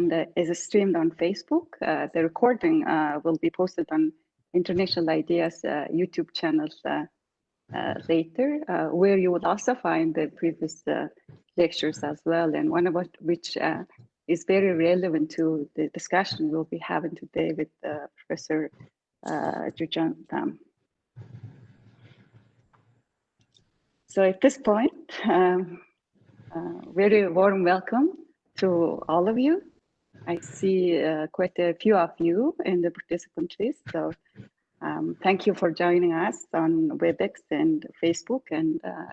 uh, is streamed on Facebook. Uh, the recording uh, will be posted on International IDEA's uh, YouTube channels uh, uh, later, where you will also find the previous lectures as well, and one of which is very relevant to the discussion we'll be having today with Professor uh, Tham. So at this point, um, very warm welcome to all of you. I see uh, quite a few of you in the participant list. So um, thank you for joining us on WebEx and Facebook. And uh,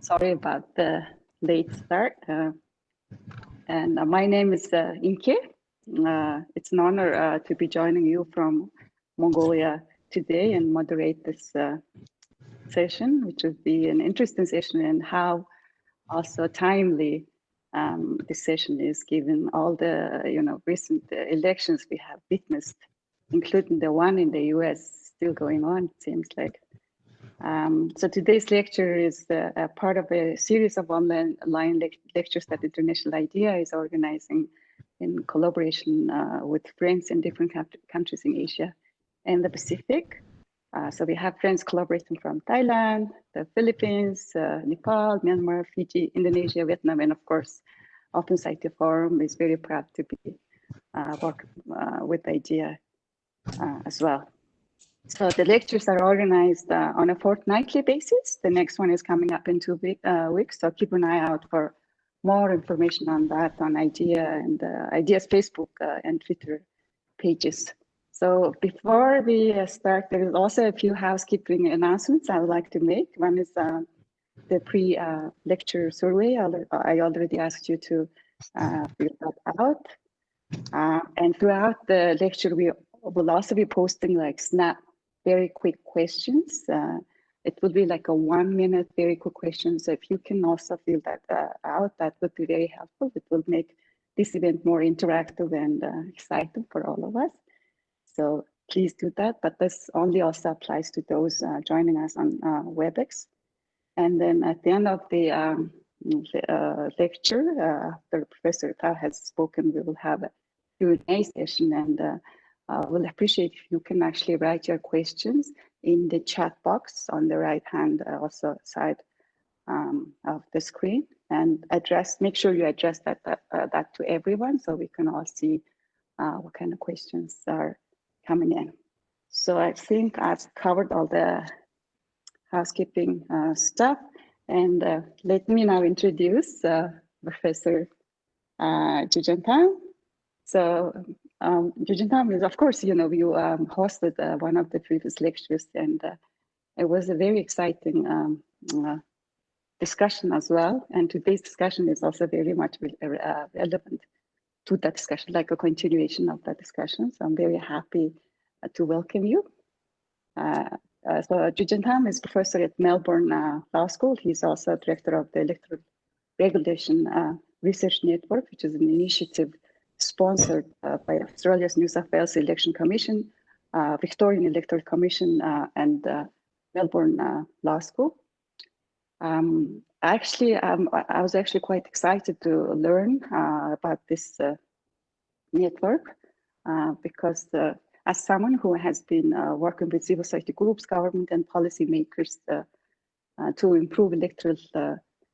sorry about the late start. Uh, and uh, my name is uh, Inke. Uh, it's an honor to be joining you from Mongolia today and moderate this session, which will be an interesting session and how also timely um, this session is given all the you know recent elections we have witnessed, including the one in the U.S. still going on. It seems like. Um, so today's lecture is uh, a part of a series of online, online le lectures that International IDEA is organizing in collaboration uh, with friends in different countries in Asia and the Pacific. Uh, so we have friends collaborating from Thailand, the Philippines, uh, Nepal, Myanmar, Fiji, Indonesia, Vietnam, and of course, Open Society Forum is very proud to be uh, work uh, with IDEA uh, as well. So the lectures are organized on a fortnightly basis. The next one is coming up in two week, weeks, so keep an eye out for more information on that on IDEA and IDEA's Facebook and Twitter pages. So before we uh, start, there is also a few housekeeping announcements I would like to make. One is uh, the pre-lecture uh, survey. I already asked you to uh, fill that out. Uh, and throughout the lecture, we will also be posting like snap, very quick questions. Uh, it will be like a one minute, very quick question. So if you can also fill that out, that would be very helpful. It will make this event more interactive and exciting for all of us. So please do that, but this only also applies to those uh, joining us on uh, WebEx. And then at the end of the um, uh, lecture, uh, after Professor Ta has spoken, we will have a Q&A session and uh, uh, we'll appreciate if you can actually write your questions in the chat box on the right hand also side um, of the screen and address, make sure you address that, that, that to everyone so we can all see what kind of questions are coming in. So I think I've covered all the housekeeping uh, stuff. And uh, let me now introduce uh, Professor uh. So um, is, of course, you know, you um, hosted uh, one of the previous lectures and uh, it was a very exciting um, uh, discussion as well. And today's discussion is also very much relevant to that discussion, like a continuation of that discussion. So I'm very happy uh, to welcome you. Uh, uh, so Joo-Cheong Tham is professor at Melbourne Law School. He's also director of the Electoral Regulation Research Network, which is an initiative sponsored by Australia's New South Wales Election Commission, Victorian Electoral Commission, and Melbourne Law School. Um, actually, um, I was actually quite excited to learn uh, about this uh, network uh, because as someone who has been uh, working with civil society groups, government and policymakers uh, to improve electoral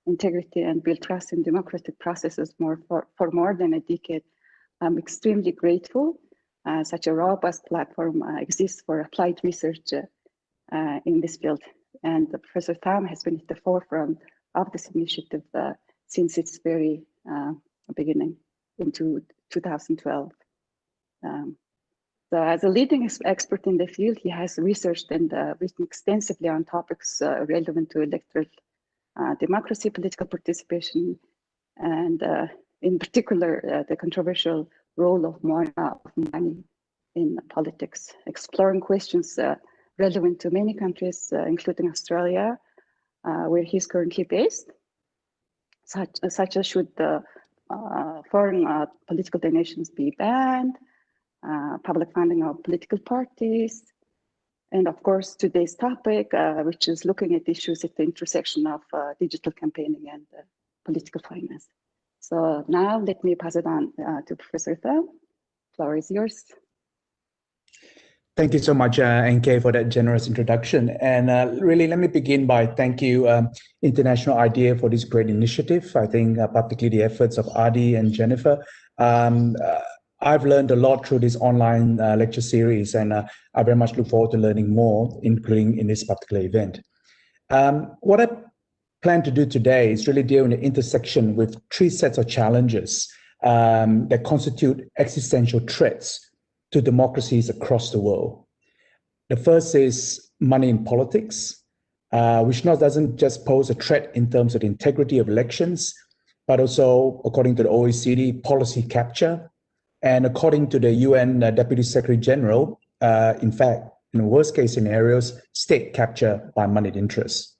integrity and build trust in democratic processes more for, for more than a decade, I'm extremely grateful uh, such a robust platform uh, exists for applied research uh, in this field. And Professor Tham has been at the forefront of this initiative uh, since its very uh, beginning into 2012. Um, so as a leading expert in the field, he has researched and uh, written extensively on topics uh, relevant to electoral uh, democracy, political participation, and uh, in particular, the controversial role of money in politics, exploring questions relevant to many countries, including Australia, uh, where he's currently based, such, such as should the uh, foreign uh, political donations be banned, public funding of political parties, and of course, today's topic, uh, which is looking at issues at the intersection of uh, digital campaigning and uh, political finance. So now let me pass it on uh, to Professor Thao. Floor is yours. Thank you so much, uh, NK, for that generous introduction. And uh, really, let me begin by thank you, um, International IDEA, for this great initiative. I think uh, particularly the efforts of Adi and Jennifer. Um, uh, I've learned a lot through this online uh, lecture series, and uh, I very much look forward to learning more, including in this particular event. Um, what I plan to do today is really deal in the intersection with three sets of challenges um, that constitute existential threats to democracies across the world. The first is money in politics, uh, which not doesn't just pose a threat in terms of the integrity of elections, but also, according to the OECD, policy capture. And according to the UN uh, Deputy Secretary General, uh, in fact, in worst case scenarios, state capture by moneyed interests.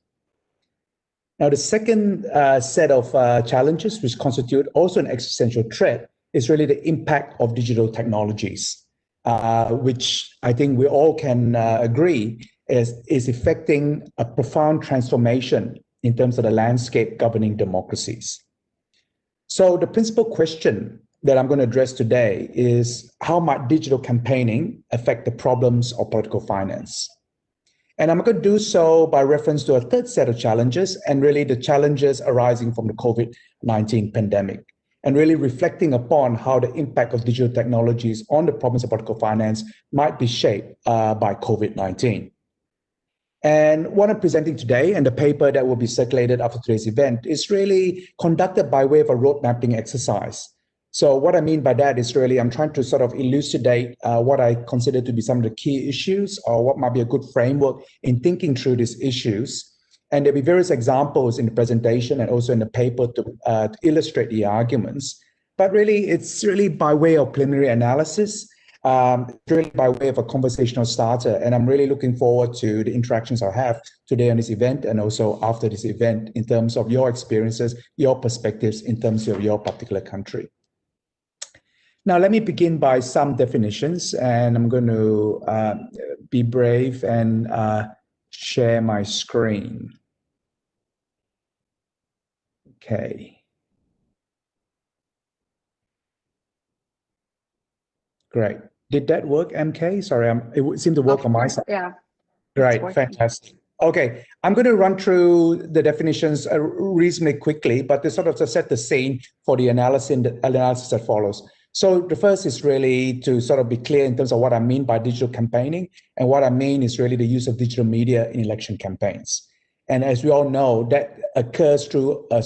Now, the second uh, set of uh, challenges, which constitute also an existential threat, is really the impact of digital technologies, uh, which I think we all can uh, agree is, is affecting a profound transformation in terms of the landscape governing democracies. So the principal question that I'm going to address today is how might digital campaigning affect the problems of political finance? And I'm going to do so by reference to a third set of challenges and really the challenges arising from the COVID-19 pandemic and really reflecting upon how the impact of digital technologies on the problems of political finance might be shaped uh, by COVID-19. And what I'm presenting today and the paper that will be circulated after today's event is really conducted by way of a road mapping exercise so what I mean by that is really I'm trying to sort of elucidate uh, what I consider to be some of the key issues or what might be a good framework in thinking through these issues. And there'll be various examples in the presentation and also in the paper to, uh, to illustrate the arguments. But really, it's really by way of preliminary analysis, um, really by way of a conversational starter. And I'm really looking forward to the interactions I have today on this event and also after this event in terms of your experiences, your perspectives in terms of your particular country. Now, let me begin by some definitions, and I'm going to uh, be brave and uh, share my screen. Okay. Great. Did that work, MK? Sorry, I'm, it seemed to work on my side. Yeah. Great, fantastic. Okay, I'm going to run through the definitions uh, reasonably quickly, but to sort of to set the scene for the analysis, analysis that follows. So the first is really to sort of be clear in terms of what I mean by digital campaigning. And what I mean is really the use of digital media in election campaigns. And as we all know, that occurs through a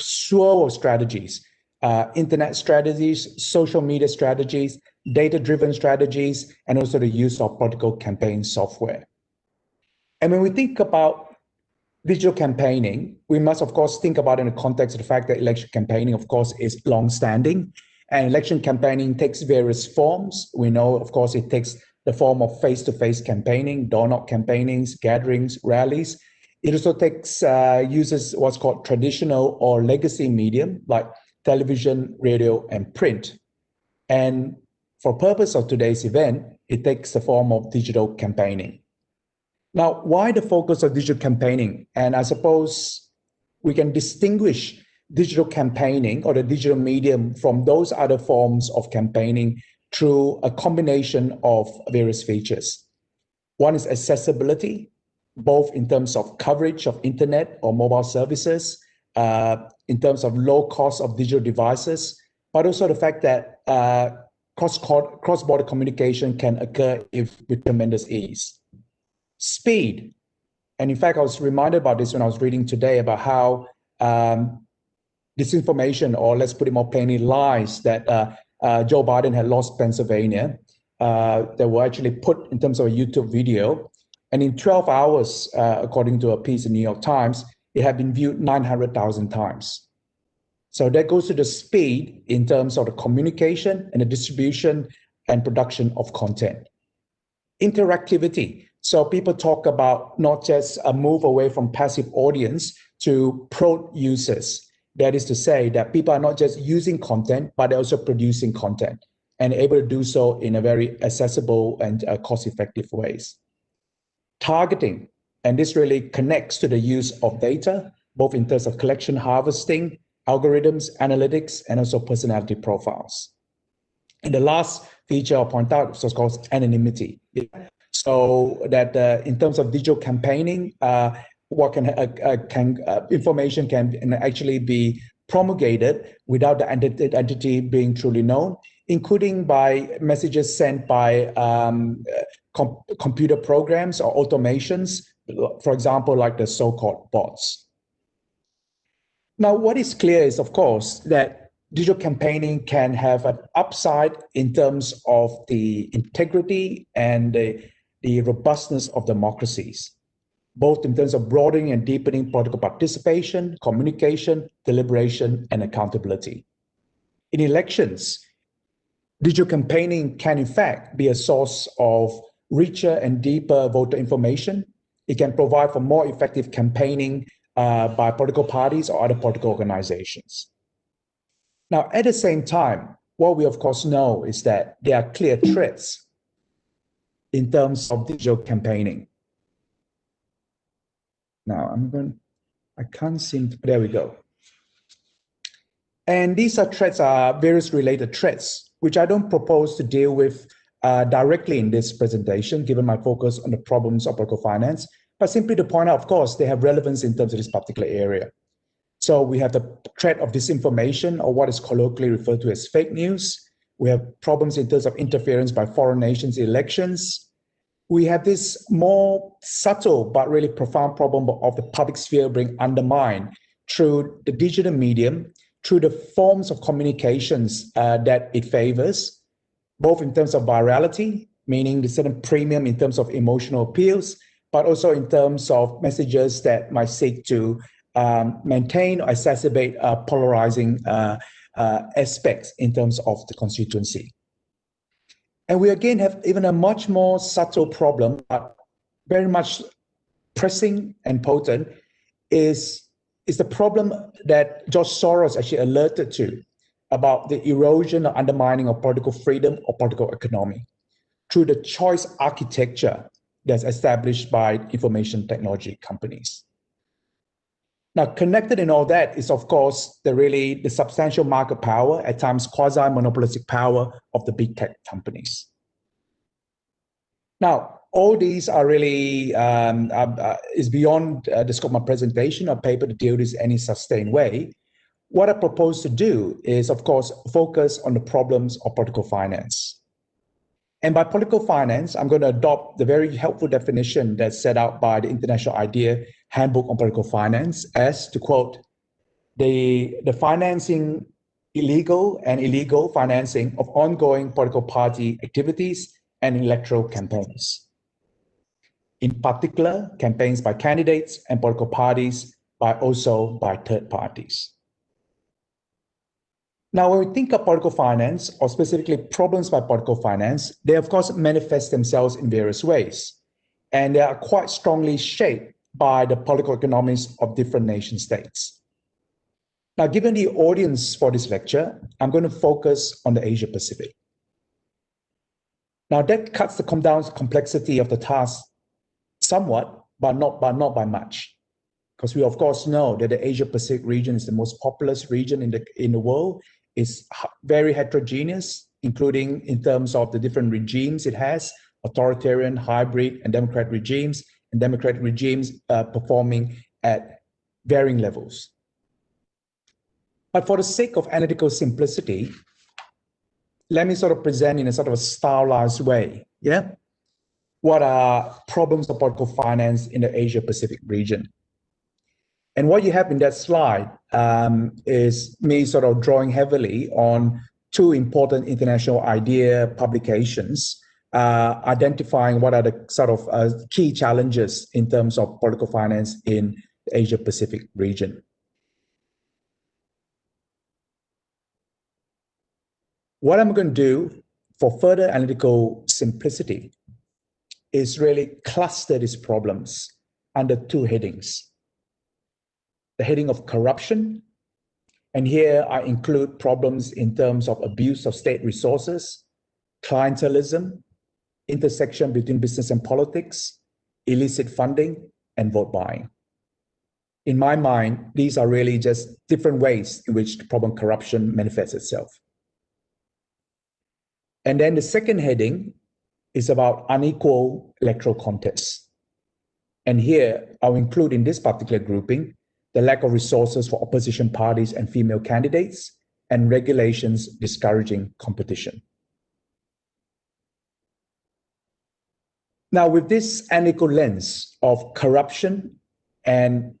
slew of strategies, uh, internet strategies, social media strategies, data-driven strategies, and also the use of political campaign software. And when we think about digital campaigning, we must, of course, think about in the context of the fact that election campaigning, of course, is long-standing and election campaigning takes various forms. We know, of course, it takes the form of face-to-face campaigning, door-knock campaignings, gatherings, rallies. It also takes uh, uses what's called traditional or legacy medium like television, radio, and print. And for purpose of today's event, it takes the form of digital campaigning. Now, why the focus of digital campaigning? And I suppose we can distinguish digital campaigning or the digital medium from those other forms of campaigning through a combination of various features. One is accessibility, both in terms of coverage of internet or mobile services, uh, in terms of low cost of digital devices, but also the fact that uh, cross-border communication can occur if, with tremendous ease. Speed, and in fact, I was reminded about this when I was reading today about how um, disinformation, or let's put it more plainly, lies that uh, uh, Joe Biden had lost Pennsylvania uh, that were actually put in terms of a YouTube video. And in 12 hours, uh, according to a piece in the New York Times, it had been viewed 900,000 times. So that goes to the speed in terms of the communication and the distribution and production of content. Interactivity. So people talk about not just a move away from passive audience to pro users. That is to say that people are not just using content, but also producing content and able to do so in a very accessible and uh, cost-effective ways. Targeting, and this really connects to the use of data, both in terms of collection harvesting, algorithms, analytics, and also personality profiles. And the last feature I'll point out is course anonymity. So that uh, in terms of digital campaigning, uh, what can, uh, uh can uh, information can actually be promulgated without the identity being truly known, including by messages sent by um, com computer programs or automations, for example, like the so-called bots. Now, what is clear is, of course, that digital campaigning can have an upside in terms of the integrity and the, the robustness of democracies both in terms of broadening and deepening political participation, communication, deliberation, and accountability. In elections, digital campaigning can in fact be a source of richer and deeper voter information. It can provide for more effective campaigning uh, by political parties or other political organizations. Now, at the same time, what we of course know is that there are clear threats in terms of digital campaigning. Now I'm going, I can't seem to, there we go. And these are threats are various related threats, which I don't propose to deal with uh, directly in this presentation, given my focus on the problems of political finance, but simply to point out, of course, they have relevance in terms of this particular area. So we have the threat of disinformation or what is colloquially referred to as fake news. We have problems in terms of interference by foreign nations in elections we have this more subtle but really profound problem of the public sphere being undermined through the digital medium, through the forms of communications uh, that it favors, both in terms of virality, meaning the certain premium in terms of emotional appeals, but also in terms of messages that might seek to um, maintain or exacerbate uh, polarizing uh, uh aspects in terms of the constituency. And we again have even a much more subtle problem, but very much pressing and potent, is, is the problem that George Soros actually alerted to about the erosion or undermining of political freedom or political economy through the choice architecture that's established by information technology companies. Now, connected in all that is, of course, the really the substantial market power, at times quasi-monopolistic power of the big tech companies. Now, all these are really um, uh, is beyond uh, the scope of my presentation or paper to deal with in any sustained way. What I propose to do is, of course, focus on the problems of political finance. And by political finance, I'm going to adopt the very helpful definition that's set out by the International IDEA Handbook on Political Finance as, to quote, the, the financing illegal and illegal financing of ongoing political party activities and electoral campaigns. In particular, campaigns by candidates and political parties, but also by third parties. Now, when we think of political finance, or specifically problems by political finance, they of course manifest themselves in various ways. And they are quite strongly shaped by the political economies of different nation states. Now, given the audience for this lecture, I'm going to focus on the Asia Pacific. Now that cuts the come down complexity of the task somewhat, but not, but not by much. Because we of course know that the Asia Pacific region is the most populous region in the, in the world. It's very heterogeneous, including in terms of the different regimes it has, authoritarian, hybrid, and democratic regimes, and democratic regimes uh, performing at varying levels. But for the sake of analytical simplicity, let me sort of present in a sort of a stylized way, yeah? What are problems of political finance in the Asia Pacific region? And what you have in that slide um, is me sort of drawing heavily on two important International IDEA publications, uh, identifying what are the sort of uh, key challenges in terms of political finance in the Asia Pacific region. What I'm going to do for further analytical simplicity is really cluster these problems under two headings. The heading of corruption, and here I include problems in terms of abuse of state resources, clientelism, intersection between business and politics, illicit funding, and vote buying. in my mind, these are really just different ways in which the problem corruption manifests itself. And then the second heading is about unequal electoral contests. And here I'll include in this particular grouping the lack of resources for opposition parties and female candidates and regulations discouraging competition. Now, with this unequal lens of corruption and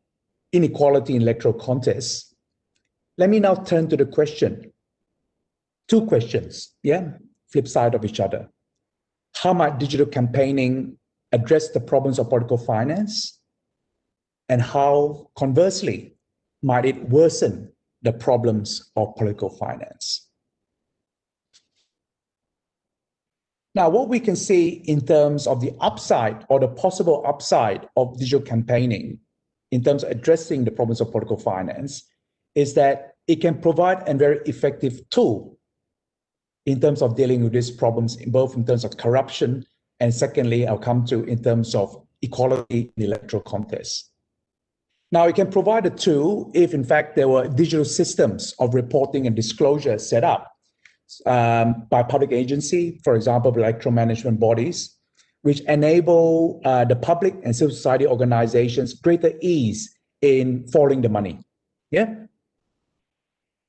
inequality in electoral contests, let me now turn to the question. Two questions, yeah, flip side of each other. How might digital campaigning address the problems of political finance? And how, conversely, might it worsen the problems of political finance? Now, what we can see in terms of the upside or the possible upside of digital campaigning in terms of addressing the problems of political finance is that it can provide a very effective tool in terms of dealing with these problems, both in terms of corruption and secondly, I'll come to in terms of equality in electoral contests. Now, it can provide a tool if, in fact, there were digital systems of reporting and disclosure set up um, by public agency, for example, electoral management bodies, which enable uh, the public and civil society organizations greater ease in following the money. Yeah.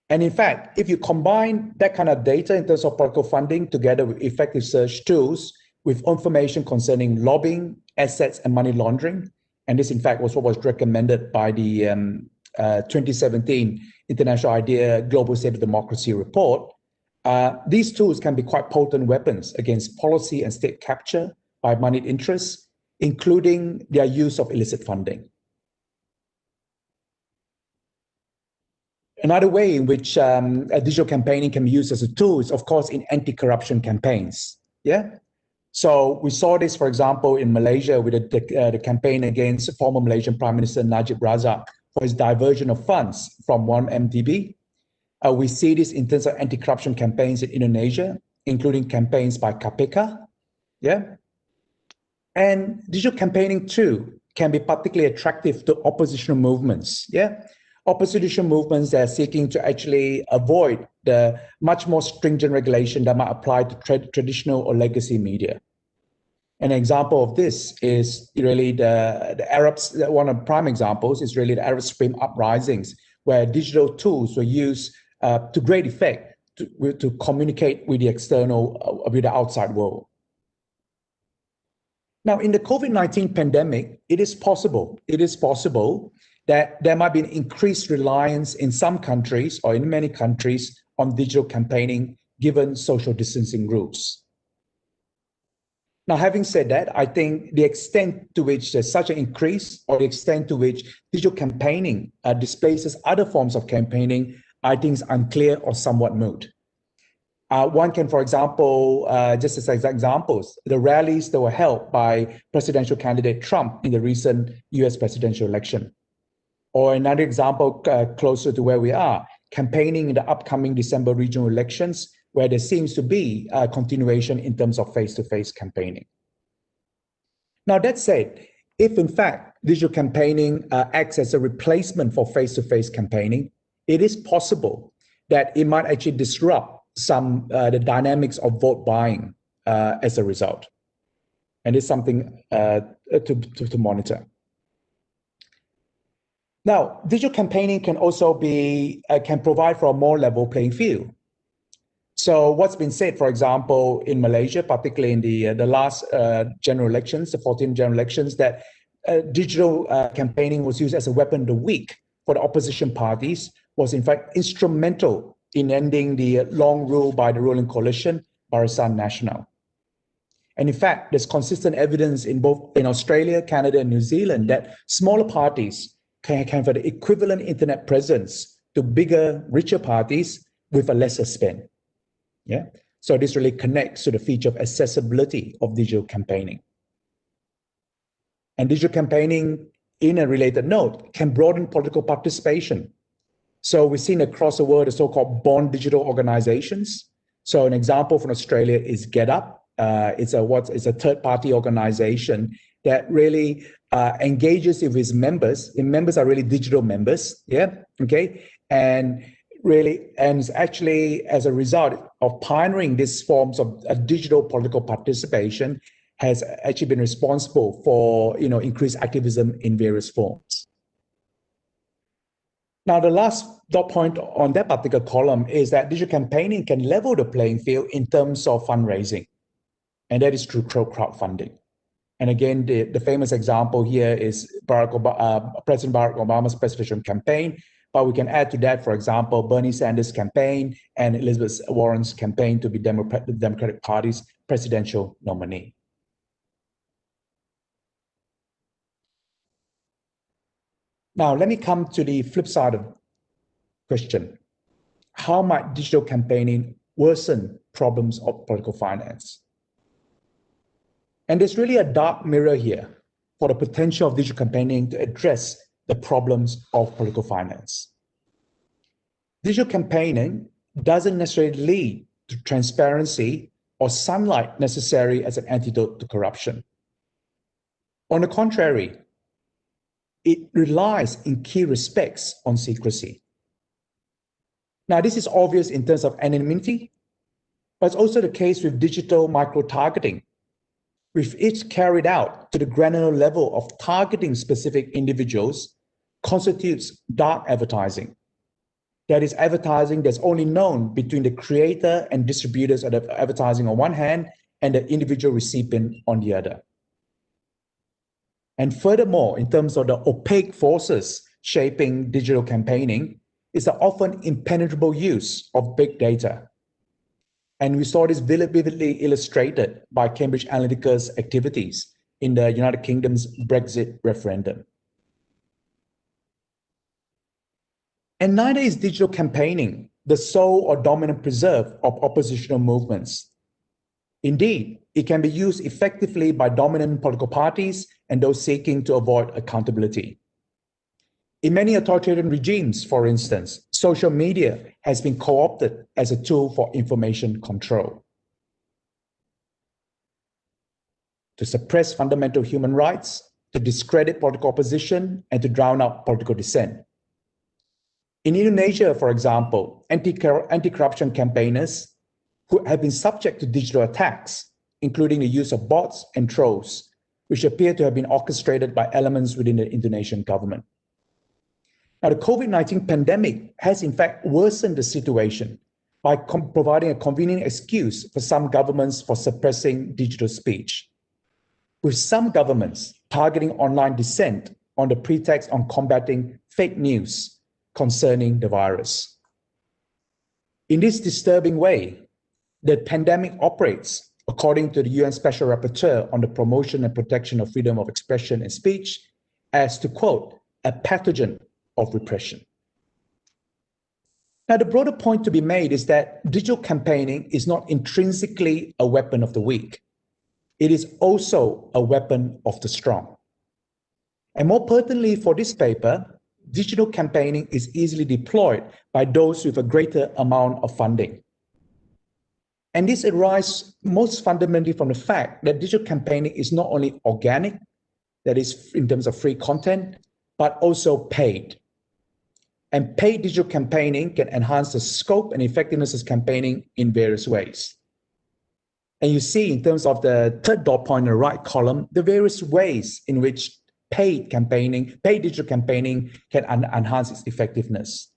And in fact, if you combine that kind of data in terms of political funding together with effective search tools with information concerning lobbying, assets, and money laundering, and this, in fact, was what was recommended by the um, uh, 2017 International IDEA Global State of Democracy report, uh, these tools can be quite potent weapons against policy and state capture by moneyed interests, including their use of illicit funding. Another way in which um, digital campaigning can be used as a tool is, of course, in anti-corruption campaigns. Yeah. So we saw this, for example, in Malaysia with the, uh, the campaign against former Malaysian Prime Minister Najib Razak for his diversion of funds from 1MDB uh, we see this in terms of anti-corruption campaigns in Indonesia, including campaigns by KPK. Yeah. And digital campaigning too can be particularly attractive to oppositional movements. Yeah. Opposition movements that are seeking to actually avoid the much more stringent regulation that might apply to tra traditional or legacy media. An example of this is really the, the Arabs, one of the prime examples is really the Arab Spring uprisings, where digital tools were used uh, to great effect to, to communicate with the external, uh, with the outside world. Now, in the COVID-19 pandemic, it is possible, it is possible that there might be an increased reliance in some countries or in many countries on digital campaigning given social distancing rules. Now, having said that, I think the extent to which there's such an increase or the extent to which digital campaigning uh, displaces other forms of campaigning I think is unclear or somewhat moot. Uh, one can, for example, uh, just as examples, the rallies that were held by presidential candidate Trump in the recent US presidential election. Or another example uh, closer to where we are, campaigning in the upcoming December regional elections, where there seems to be a continuation in terms of face-to-face -face campaigning. Now, that said, if in fact digital campaigning uh, acts as a replacement for face-to-face -face campaigning, it is possible that it might actually disrupt some uh, the dynamics of vote buying uh, as a result. And it's something uh, to, to, to, monitor. Now, digital campaigning can also be, uh, can provide for a more level playing field. So what's been said, for example, in Malaysia, particularly in the, uh, the last uh, general elections, the 14 general elections, that digital campaigning was used as a weapon of the weak for the opposition parties was in fact instrumental in ending the long rule by the ruling coalition, Barisan Nasional. And in fact, there's consistent evidence in both in Australia, Canada, and New Zealand that smaller parties can, can have the equivalent internet presence to bigger, richer parties with a lesser spend. Yeah. So this really connects to the feature of accessibility of digital campaigning. And digital campaigning, in a related note, can broaden political participation so we've seen across the world the so-called born digital organizations. So an example from Australia is GetUp. Uh, it's a what? It's a third-party organization that really uh, engages with his members. The members are really digital members, yeah, okay, and really, and actually as a result of pioneering these forms of uh, digital political participation, has actually been responsible for you know increased activism in various forms. Now, the last dot point on that particular column is that digital campaigning can level the playing field in terms of fundraising, and that is through crowdfunding. And again, the, the famous example here is Barack Obama, uh, President Barack Obama's presidential campaign. But we can add to that, for example, Bernie Sanders' campaign and Elizabeth Warren's campaign to be Democrat, Democratic Party's presidential nominee. Now, let me come to the flip side of the question. How might digital campaigning worsen problems of political finance? And there's really a dark mirror here for the potential of digital campaigning to address the problems of political finance. Digital campaigning doesn't necessarily lead to transparency or sunlight necessary as an antidote to corruption. On the contrary, it relies in key respects on secrecy. Now, this is obvious in terms of anonymity, but it's also the case with digital micro-targeting, with each carried out to the granular level of targeting specific individuals constitutes dark advertising. That is advertising that's only known between the creator and distributors of advertising on one hand and the individual recipient on the other. And furthermore, in terms of the opaque forces shaping digital campaigning, is the often impenetrable use of big data and we saw this vividly illustrated by Cambridge Analytica's activities in the United Kingdom's Brexit referendum. And neither is digital campaigning the sole or dominant preserve of oppositional movements. Indeed, it can be used effectively by dominant political parties and those seeking to avoid accountability. In many authoritarian regimes, for instance, social media has been co-opted as a tool for information control. To suppress fundamental human rights, to discredit political opposition, and to drown out political dissent. In Indonesia, for example, anti-corruption campaigners who have been subject to digital attacks, including the use of bots and trolls, which appear to have been orchestrated by elements within the Indonesian government. Now, the COVID-19 pandemic has in fact worsened the situation by providing a convenient excuse for some governments for suppressing digital speech. With some governments targeting online dissent on the pretext on combating fake news concerning the virus. In this disturbing way, the pandemic operates according to the UN Special Rapporteur on the promotion and protection of freedom of expression and speech as to quote, a pathogen of repression. Now, the broader point to be made is that digital campaigning is not intrinsically a weapon of the weak. It is also a weapon of the strong. And more pertinently for this paper, digital campaigning is easily deployed by those with a greater amount of funding. And this arises most fundamentally from the fact that digital campaigning is not only organic, that is in terms of free content, but also paid. And paid digital campaigning can enhance the scope and effectiveness of campaigning in various ways. And you see in terms of the third dot point in the right column, the various ways in which paid campaigning, paid digital campaigning can enhance its effectiveness.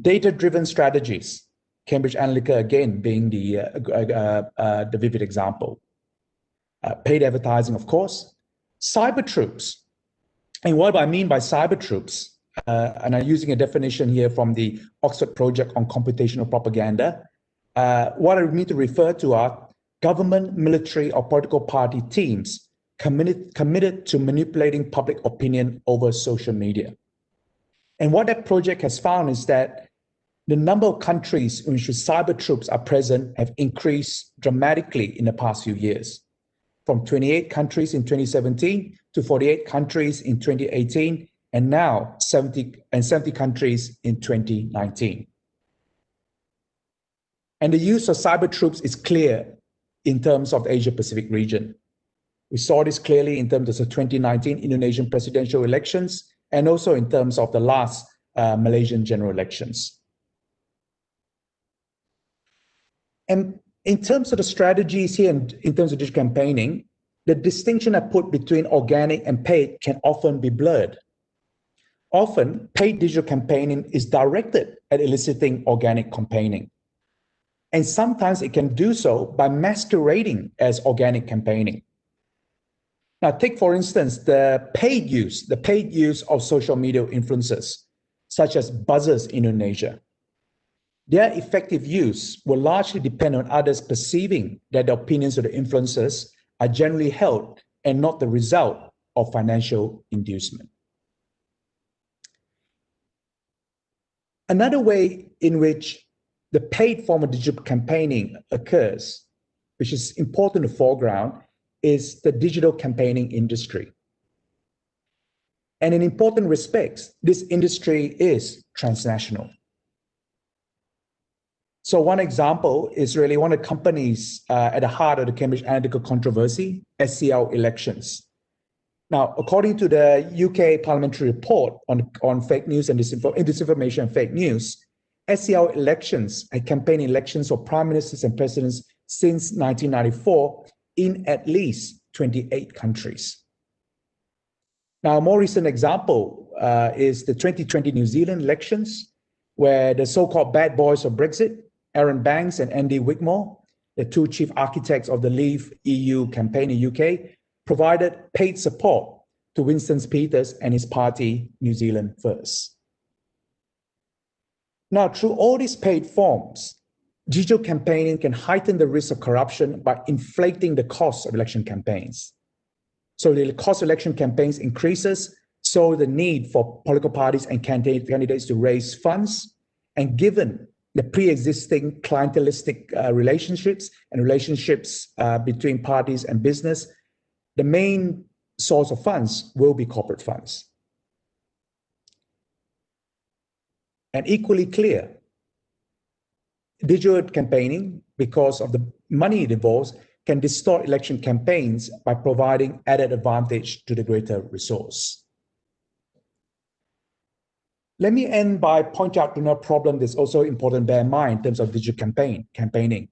Data-driven strategies, Cambridge Analytica again being the, uh, uh, uh, uh the vivid example. Uh, paid advertising, of course. Cyber troops. And what I mean by cyber troops and I'm using a definition here from the Oxford Project on Computational Propaganda. What I mean to refer to are government, military, or political party teams committed, committed to manipulating public opinion over social media. And what that project has found is that the number of countries in which cyber troops are present have increased dramatically in the past few years, from 28 countries in 2017 to 48 countries in 2018 and now 70 and 70 countries in 2019. And the use of cyber troops is clear in terms of the Asia Pacific region, We saw this clearly in terms of the 2019 Indonesian presidential elections and also in terms of the last uh, Malaysian general elections. And in terms of the strategies here and in terms of digital campaigning, the distinction I put between organic and paid can often be blurred. Often, paid digital campaigning is directed at eliciting organic campaigning. And sometimes it can do so by masquerading as organic campaigning. Now, take for instance the paid use, the paid use of social media influencers, such as buzzers in Indonesia. Their effective use will largely depend on others perceiving that the opinions of the influencers are generally held and not the result of financial inducement. Another way in which the paid form of digital campaigning occurs, which is important to foreground, is the digital campaigning industry. And in important respects, this industry is transnational. So one example is really one of the companies uh, at the heart of the Cambridge Analytica controversy, SCL Elections. Now, according to the UK parliamentary report on, on fake news and disinformation and fake news, SCL Elections had campaign elections for prime ministers and presidents since 1994 in at least 28 countries. Now, a more recent example uh, is the 2020 New Zealand elections, where the so-called bad boys of Brexit, Arron Banks and Andy Wigmore, the two chief architects of the Leave EU campaign in UK, provided paid support to Winston Peters and his party, New Zealand First. Now, through all these paid forms, digital campaigning can heighten the risk of corruption by inflating the cost of election campaigns. So the cost of election campaigns increases, so the need for political parties and candidates to raise funds. And given the pre-existing clientelistic uh, relationships and relationships uh, between parties and business, the main source of funds will be corporate funds. And equally clear, digital campaigning, because of the money it involves, can distort election campaigns by providing added advantage to the greater resource. Let me end by pointing out another problem that's also important to bear in mind in terms of digital campaign campaigning.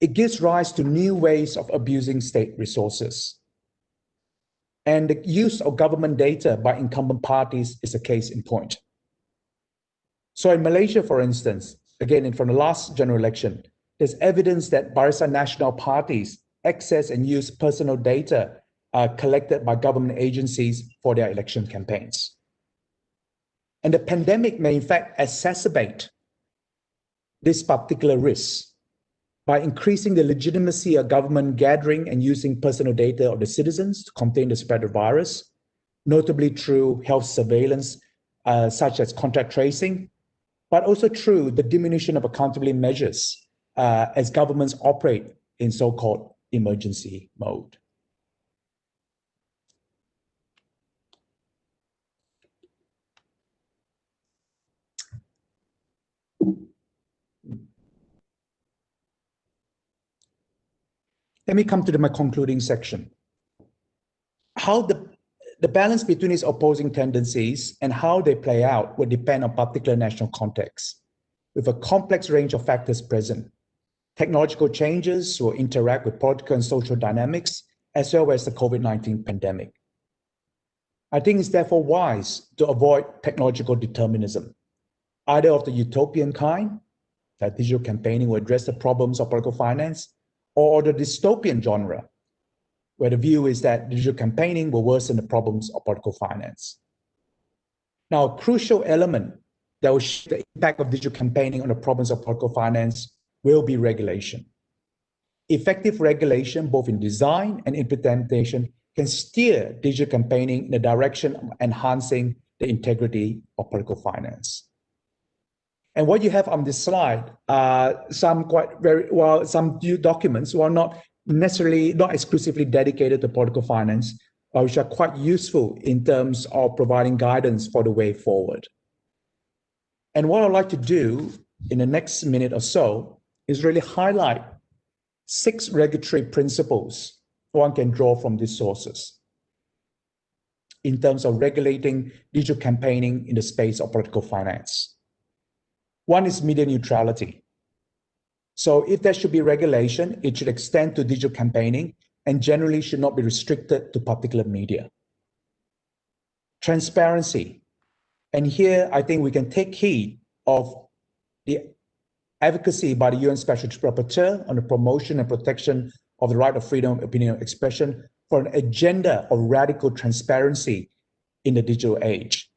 It gives rise to new ways of abusing state resources. And the use of government data by incumbent parties is a case in point. So in Malaysia, for instance, again, from the last general election, there's evidence that Barisan Nasional parties access and use personal data uh, collected by government agencies for their election campaigns. And the pandemic may in fact exacerbate this particular risk by increasing the legitimacy of government gathering and using personal data of the citizens to contain the spread of virus, notably through health surveillance, uh, such as contact tracing, but also through the diminution of accountability measures uh, as governments operate in so-called emergency mode. Let me come to the, my concluding section. How the, the balance between these opposing tendencies and how they play out will depend on particular national context, with a complex range of factors present. Technological changes will interact with political and social dynamics, as well as the COVID-19 pandemic. I think it's therefore wise to avoid technological determinism, either of the utopian kind, that digital campaigning will address the problems of political finance, or the dystopian genre, where the view is that digital campaigning will worsen the problems of political finance. Now, a crucial element that will show the impact of digital campaigning on the problems of political finance will be regulation. Effective regulation, both in design and implementation, can steer digital campaigning in the direction of enhancing the integrity of political finance. And what you have on this slide are some quite very well, some documents are not necessarily, not exclusively dedicated to political finance, uh, which are quite useful in terms of providing guidance for the way forward. And what I'd like to do in the next minute or so is really highlight six regulatory principles one can draw from these sources in terms of regulating digital campaigning in the space of political finance. One is media neutrality. So if there should be regulation, it should extend to digital campaigning and generally should not be restricted to particular media. Transparency. And here I think we can take heed of the advocacy by the UN Special Rapporteur on the promotion and protection of the right of freedom of opinion and expression for an agenda of radical transparency in the digital age.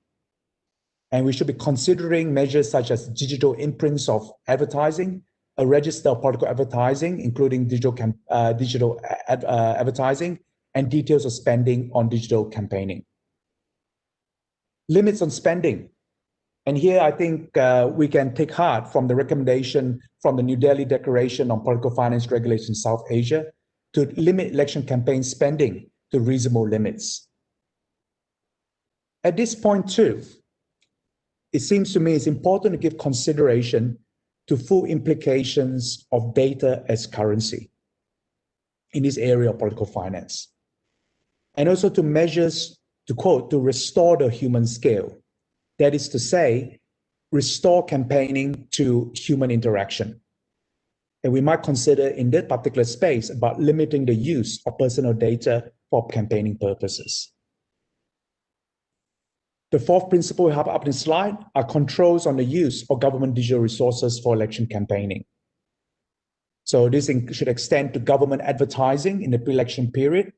And we should be considering measures such as digital imprints of advertising, register of political advertising, including digital, uh, digital ad, uh, advertising, and details of spending on digital campaigning. Limits on spending. And here I think uh, we can take heart from the recommendation from the New Delhi Declaration on Political Finance Regulation in South Asia to limit election campaign spending to reasonable limits. At this point too, it seems to me it's important to give consideration to full implications of data as currency in this area of political finance. And also to measures, to quote, to restore the human scale that is to say, restore campaigning to human interaction. And we might consider in that particular space about limiting the use of personal data for campaigning purposes. The fourth principle we have up in the slide are controls on the use of government digital resources for election campaigning. So this should extend to government advertising in the pre-election period,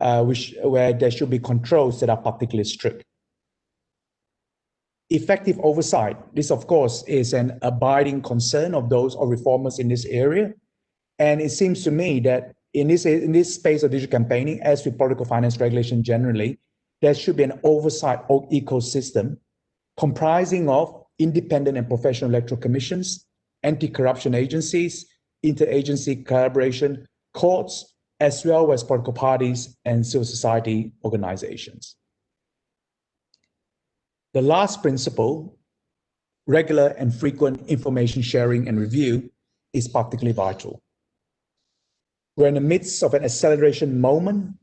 uh, which, where there should be controls that are particularly strict effective oversight. This, of course, is an abiding concern of those or reformers in this area. And it seems to me that in this, in this space of digital campaigning, as with political finance regulation generally, there should be an oversight ecosystem comprising of independent and professional electoral commissions, anti-corruption agencies, interagency collaboration, courts, as well as political parties and civil society organizations. The last principle, regular and frequent information sharing and review, is particularly vital. We're in the midst of an acceleration moment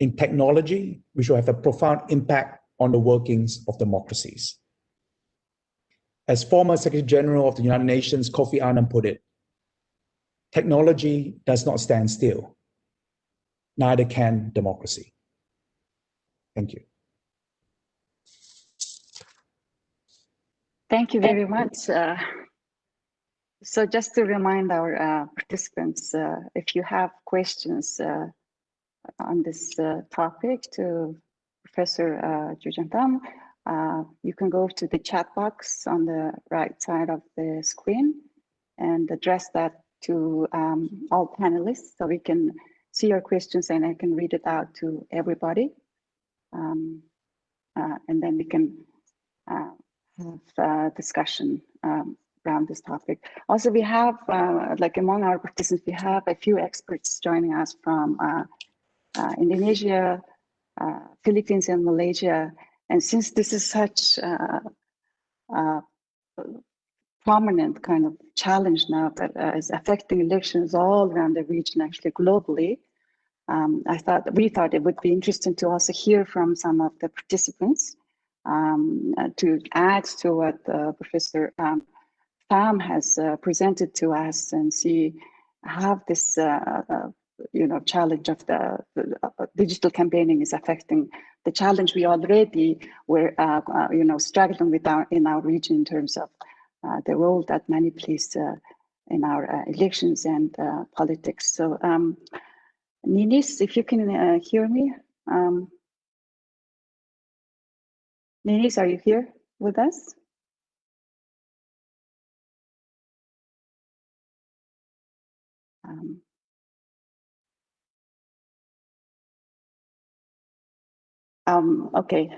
in technology, which will have a profound impact on the workings of democracies. As former Secretary General of the United Nations, Kofi Annan put it, technology does not stand still, neither can democracy. Thank you. Thank you very much. Uh, so just to remind our uh, participants, uh, if you have questions uh, on this uh, topic to Professor uh, Joo-Cheong Tham, uh, you can go to the chat box on the right side of the screen and address that to um, all panelists so we can see your questions and I can read it out to everybody. Um, and then we can have uh, discussion um, around this topic. Also, we have, uh, like among our participants, we have a few experts joining us from uh, uh Indonesia, uh, Philippines, and Malaysia. And since this is such a uh, prominent kind of challenge now that is affecting elections all around the region, actually globally, um, I thought we thought it would be interesting to also hear from some of the participants um, uh, to add to what uh, Professor um, Tham has uh, presented to us and see how this you know challenge of the, the uh, digital campaigning is affecting the challenge we already were uh, uh, you know struggling with our in our region in terms of the role that many plays in our elections and politics. So um, Ninis, if you can hear me. Um, Ninis, are you here with us? Um, um, okay.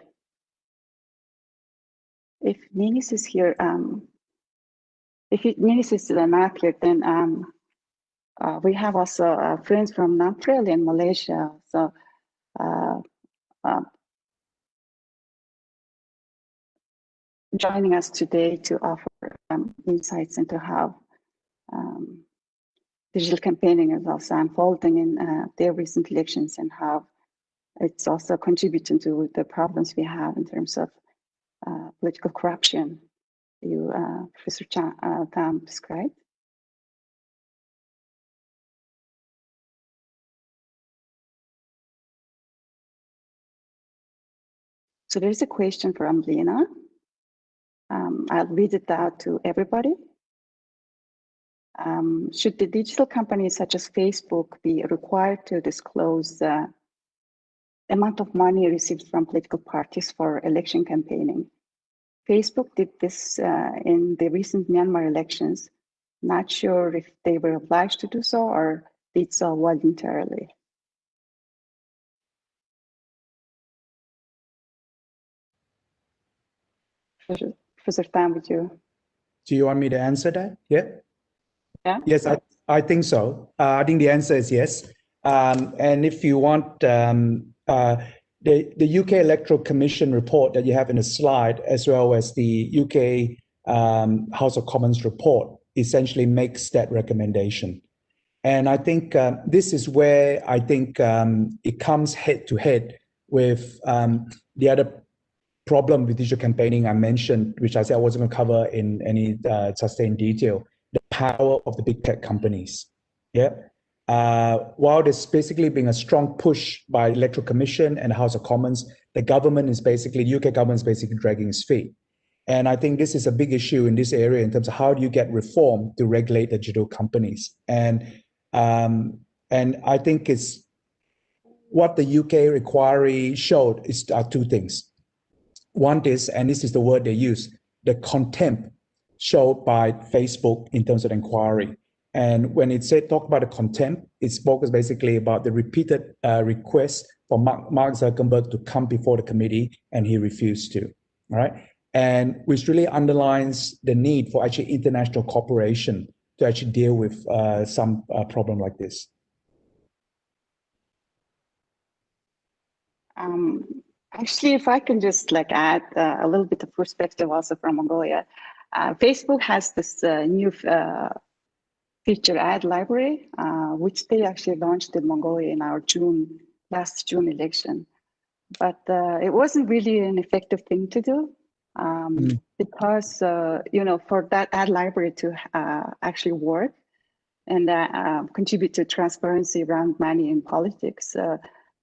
If Ninis is here, um, if Ninis is not here, then um, uh, we have also uh, friends from Nampral in Malaysia. So uh, uh joining us today to offer um, insights into how um, digital campaigning is also unfolding in uh, their recent elections and how it's also contributing to the problems we have in terms of uh, political corruption you, uh, Professor Chan, uh, Tham described. So there's a question from Lena. Um, I'll read it out to everybody. Um, should the digital companies such as Facebook be required to disclose amount of money received from political parties for election campaigning? Facebook did this uh, in the recent Myanmar elections. Not sure if they were obliged to do so or did so voluntarily. Professor Tham, would you? Do you want me to answer that? Yeah. Yeah. Yes, I, I think so. Uh, I think the answer is yes. Um, and if you want, um, the, the UK Electoral Commission report that you have in the slide, as well as the UK um, House of Commons report, essentially makes that recommendation. And I think uh, this is where I think um, it comes head to head with um, the other problem with digital campaigning I mentioned, which I said I wasn't going to cover in any uh, sustained detail, the power of the big tech companies. Yeah. Uh, while there's basically being a strong push by Electoral Commission and House of Commons, the government is basically, UK government is basically dragging its feet. And I think this is a big issue in this area in terms of how do you get reform to regulate the digital companies. And um, and I think it's what the UK inquiry showed is are two things. One is, and this is the word they use, the contempt showed by Facebook in terms of inquiry. And when it said talk about the contempt, it spoke basically about the repeated uh, request for Mark, Mark Zuckerberg to come before the committee, and he refused to. All right, and which really underlines the need for actually international cooperation to actually deal with uh, some uh, problem like this. Um, actually, if I can just like add uh, a little bit of perspective also from Mongolia, uh, Facebook has this uh, new feature ad library, uh, which they actually launched in Mongolia in our June, last June election. But uh, it wasn't really an effective thing to do um, mm. because, uh, you know, for that ad library to uh, actually work and uh, um, contribute to transparency around money in politics, uh,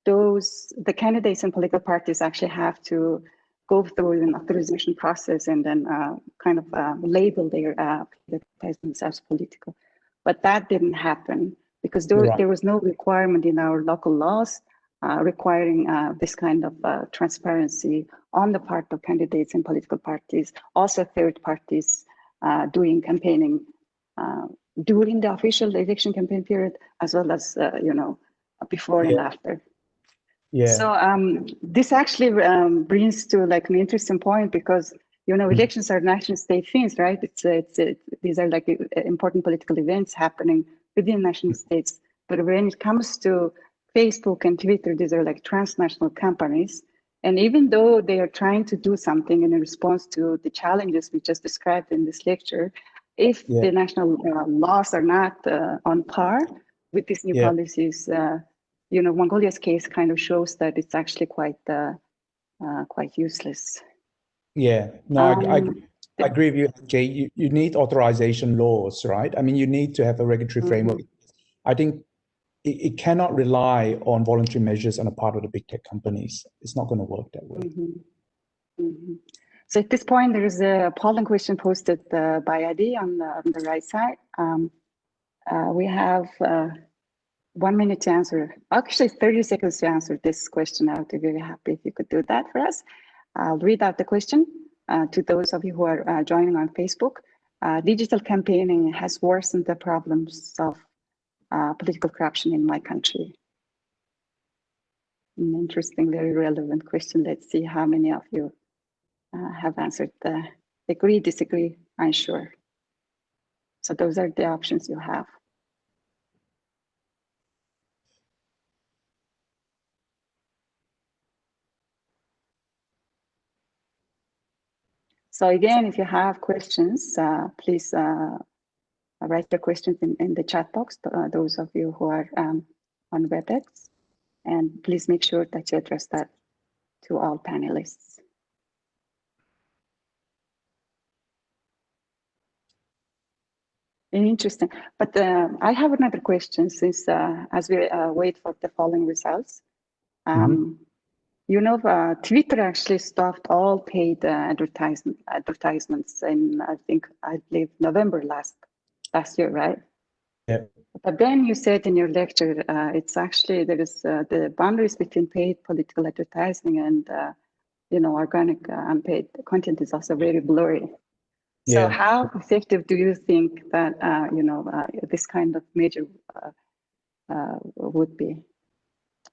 those, the candidates and political parties actually have to go through an authorization process and then kind of label their advertisements as political. But that didn't happen because there, there was no requirement in our local laws uh, requiring uh, this kind of uh, transparency on the part of candidates and political parties, also third parties uh, doing campaigning uh, during the official election campaign period, as well as, uh, you know, before yeah. and after. Yeah. So um, this actually um, brings to like an interesting point because you know, hmm. elections are national state things, right? It's, it's, it, these are like uh, important political events happening within national hmm. states. But when it comes to Facebook and Twitter, these are like transnational companies. And even though they are trying to do something in response to the challenges we just described in this lecture, if yeah. the national uh, laws are not uh, on par with these new yeah. policies, uh, you know, Mongolia's case kind of shows that it's actually quite uh, uh, quite useless. Yeah, no, um, I, I, I, agree with you, Jay. You, you need authorization laws, right? I mean, you need to have a regulatory mm -hmm. framework. I think it, it, cannot rely on voluntary measures on the part of the big tech companies. It's not going to work that way. Mm -hmm. Mm -hmm. So at this point, there is a polling question posted uh, by Adi on the, on the right side. Um, uh, we have uh, one minute to answer, actually 30 seconds to answer this question. I would be very happy if you could do that for us. I'll read out the question uh, to those of you who are uh, joining on Facebook. Uh, digital campaigning has worsened the problems of uh, political corruption in my country. An interesting, very relevant question. Let's see how many of you uh, have answered the agree, disagree, unsure. So those are the options you have. So again, if you have questions, uh, please uh, write your questions in, in the chat box, uh, those of you who are um, on WebEx. And please make sure that you address that to all panelists. Interesting. But uh, I have another question since uh, as we uh, wait for the following results. Um, mm -hmm. You know, uh, Twitter actually stopped all paid uh, advertisement, advertisements in, I think, I believe November last last year, right? Yeah. But then you said in your lecture, uh, it's actually there is the boundaries between paid political advertising and you know organic unpaid content is also very blurry. So yeah. how effective do you think that uh, you know uh, this kind of major uh, uh would be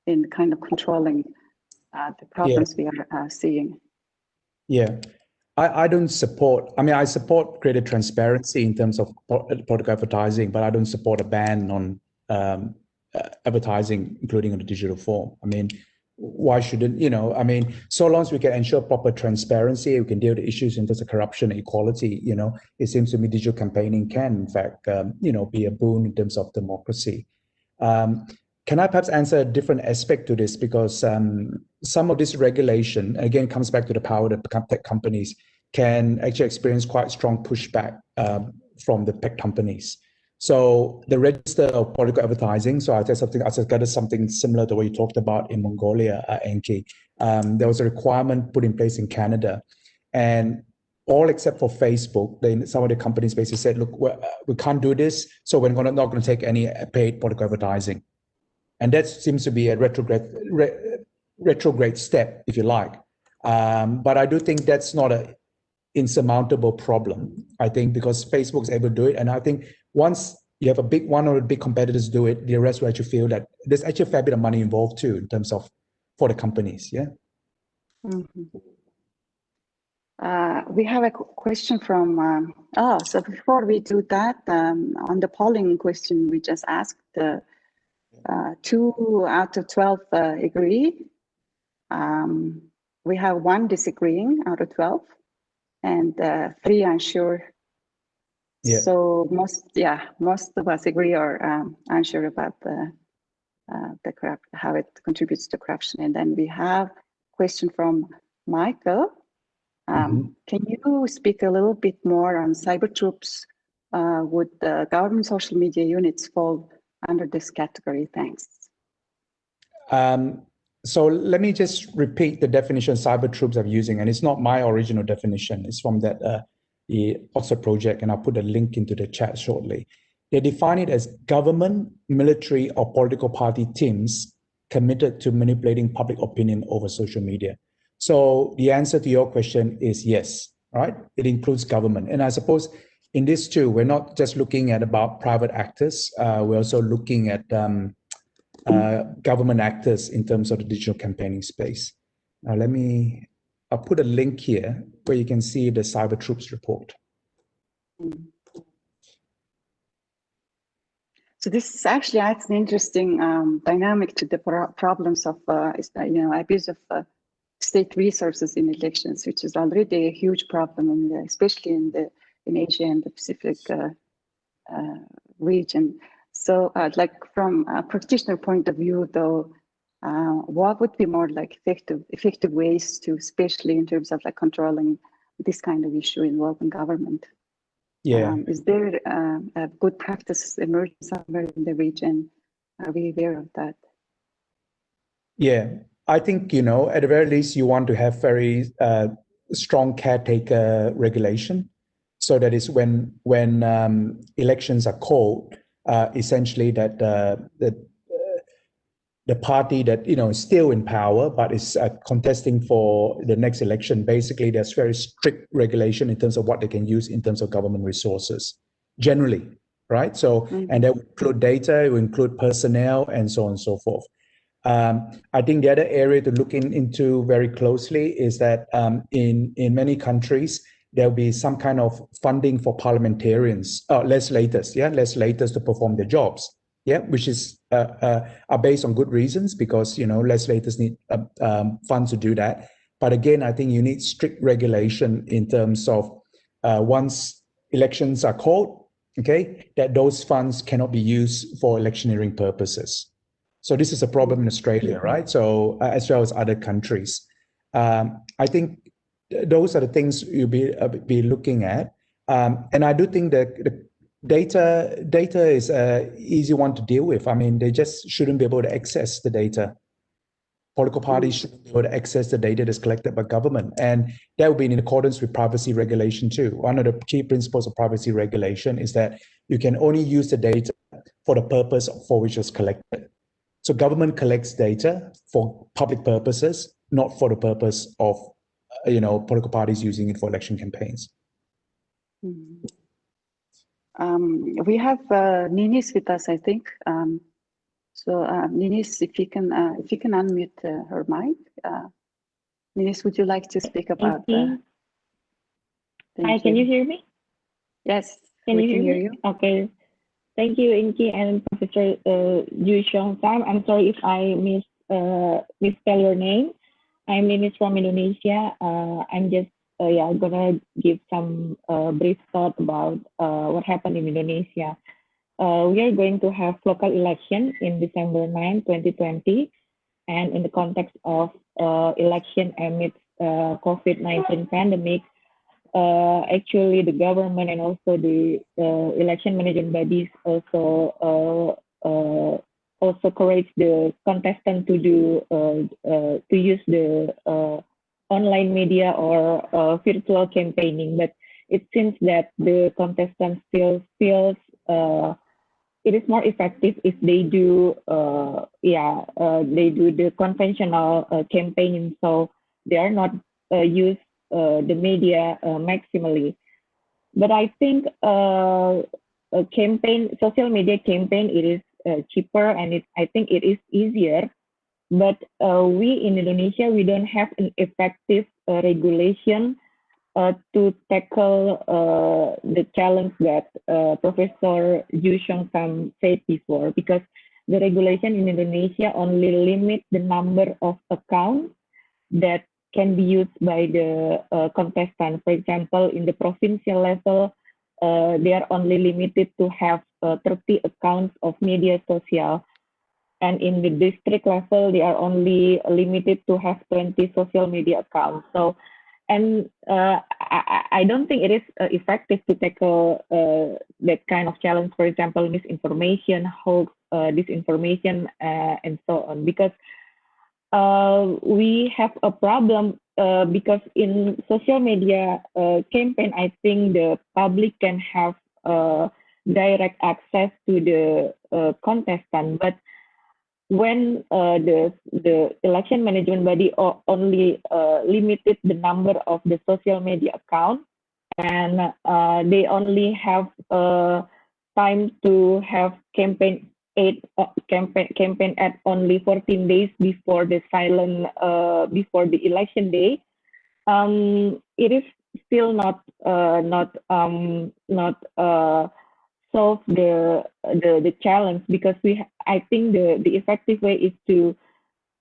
in kind of controlling uh, the problems yeah. we are uh, seeing? Yeah, I, I don't support. I mean, I support greater transparency in terms of political advertising, but I don't support a ban on um, advertising, including on the digital form. I mean, why shouldn't you know i mean so long as we can ensure proper transparency we can deal with issues in terms of corruption and equality you know it seems to me digital campaigning can in fact um, you know be a boon in terms of democracy um, can i perhaps answer a different aspect to this because um, some of this regulation again comes back to the power that tech companies can actually experience quite strong pushback um, from the tech companies so the register of political advertising, so I said something, I said something similar to what you talked about in Mongolia, uh, Enki. Um, there was a requirement put in place in Canada and all except for Facebook, then some of the companies basically said, look, uh, we can't do this, so we're not going to take any paid political advertising. And that seems to be a retrograde, re, retrograde step, if you like. Um, but I do think that's not an insurmountable problem. I think because Facebook's able to do it, and I think once you have a big one or big competitors do it, the rest will actually feel that there's actually a fair bit of money involved too in terms of for the companies. Yeah. Mm -hmm. uh, we have a question from, um, oh, so before we do that, um, on the polling question we just asked, uh, uh, two out of 12 uh, agree. Um, we have one disagreeing out of 12 and uh, three unsure yeah. So most, yeah, most of us agree or um, unsure about the uh, the corrupt, how it contributes to corruption. And then we have question from Michael. Um, mm -hmm. Can you speak a little bit more on cyber troops? Uh, would the government social media units fall under this category? Thanks. Um, so let me just repeat the definition cyber troops I'm using, and it's not my original definition. It's from that uh, the Oxford project, and I'll put a link into the chat shortly. They define it as government, military, or political party teams committed to manipulating public opinion over social media. So the answer to your question is yes, right? It includes government. And I suppose in this too, we're not just looking at about private actors, uh, we're also looking at um, uh, government actors in terms of the digital campaigning space. Now let me I'll put a link here where you can see the Cyber Troops report. So this actually adds an interesting um, dynamic to the pro problems of, uh, you know, abuse of uh, state resources in elections, which is already a huge problem, in the, especially in the in Asia and the Pacific uh, uh region. So, uh, like from a practitioner point of view, though, uh, what would be more like effective effective ways to, especially in terms of like controlling this kind of issue involving government? Yeah. Um, is there uh, a good practice emerging somewhere in the region? Are we aware of that? Yeah, I think, you know, at the very least, you want to have very uh, strong caretaker regulation. So that is when when um, elections are called, uh, essentially that uh, that the party that you know is still in power but is uh, contesting for the next election basically there's very strict regulation in terms of what they can use in terms of government resources generally right so mm -hmm. and that will include data it will include personnel and so on and so forth um, I think the other area to look in, into very closely is that um, in in many countries there'll be some kind of funding for parliamentarians, uh, legislators, yeah, legislators to perform their jobs yeah, which is uh, uh, are based on good reasons because you know legislators need uh, um, funds to do that. But again, I think you need strict regulation in terms of uh, once elections are called, okay, that those funds cannot be used for electioneering purposes. So this is a problem in Australia, right? So uh, as well as other countries. Um, I think those are the things you'll be uh, be looking at, um, and I do think that the data data is a easy one to deal with. I mean, they just shouldn't be able to access the data. Political parties shouldn't be able to access the data that's collected by government, and that would be in accordance with privacy regulation too. One of the key principles of privacy regulation is that you can only use the data for the purpose for which it's collected. So government collects data for public purposes, not for the purpose of, you know, political parties using it for election campaigns. Mm. Um, we have uh, Ninis with us, I think. Um, so uh, Ninis, if you can, uh, if you can unmute uh, her mic. Uh, Ninis, would you like to speak about? Uh, Hi, can you hear me? Yes, can we you can hear, hear you. Okay. Thank you, Inky and Professor uh, Yu Xiong Tham. I'm sorry if I mis uh, misspell your name. I'm Ninis from Indonesia. Uh, I'm just uh, yeah gonna give some uh, brief thought about uh, what happened in Indonesia. Uh, we are going to have local election in December 9, 2020, and in the context of uh, election amidst uh, COVID-19 pandemic, actually the government and also the election management bodies also also encourage the contestant to do uh, uh, to use the uh, online media or virtual campaigning, but it seems that the contestant still feels it is more effective if they do uh, yeah uh, they do the conventional uh, campaigning. So they are not use the media maximally. But i think a campaign social media campaign it is uh, cheaper and it i think it is easier but uh, we in indonesia we don't have an effective uh, regulation uh, to tackle uh, the challenge that uh, Professor Yu Tham said before, because the regulation in Indonesia only limit the number of accounts that can be used by the contestant. For example, in the provincial level, they are only limited to have uh, 30 accounts of media social. And in the district level, they are only limited to have 20 social media accounts. So and uh, I, I don't think it is uh, effective to tackle uh, that kind of challenge. For example, misinformation, hoax, uh, disinformation, uh, and so on. Because uh, we have a problem because in social media campaign, I think the public can have direct access to the contestant, but when uh, the the election management body only uh, limited the number of the social media account and uh, they only have uh, time to have campaign eight uh, campaign campaign at only 14 days before the silent uh, before the election day. Um, it is still not not um, not solve the the the challenge because we I think the the effective way is to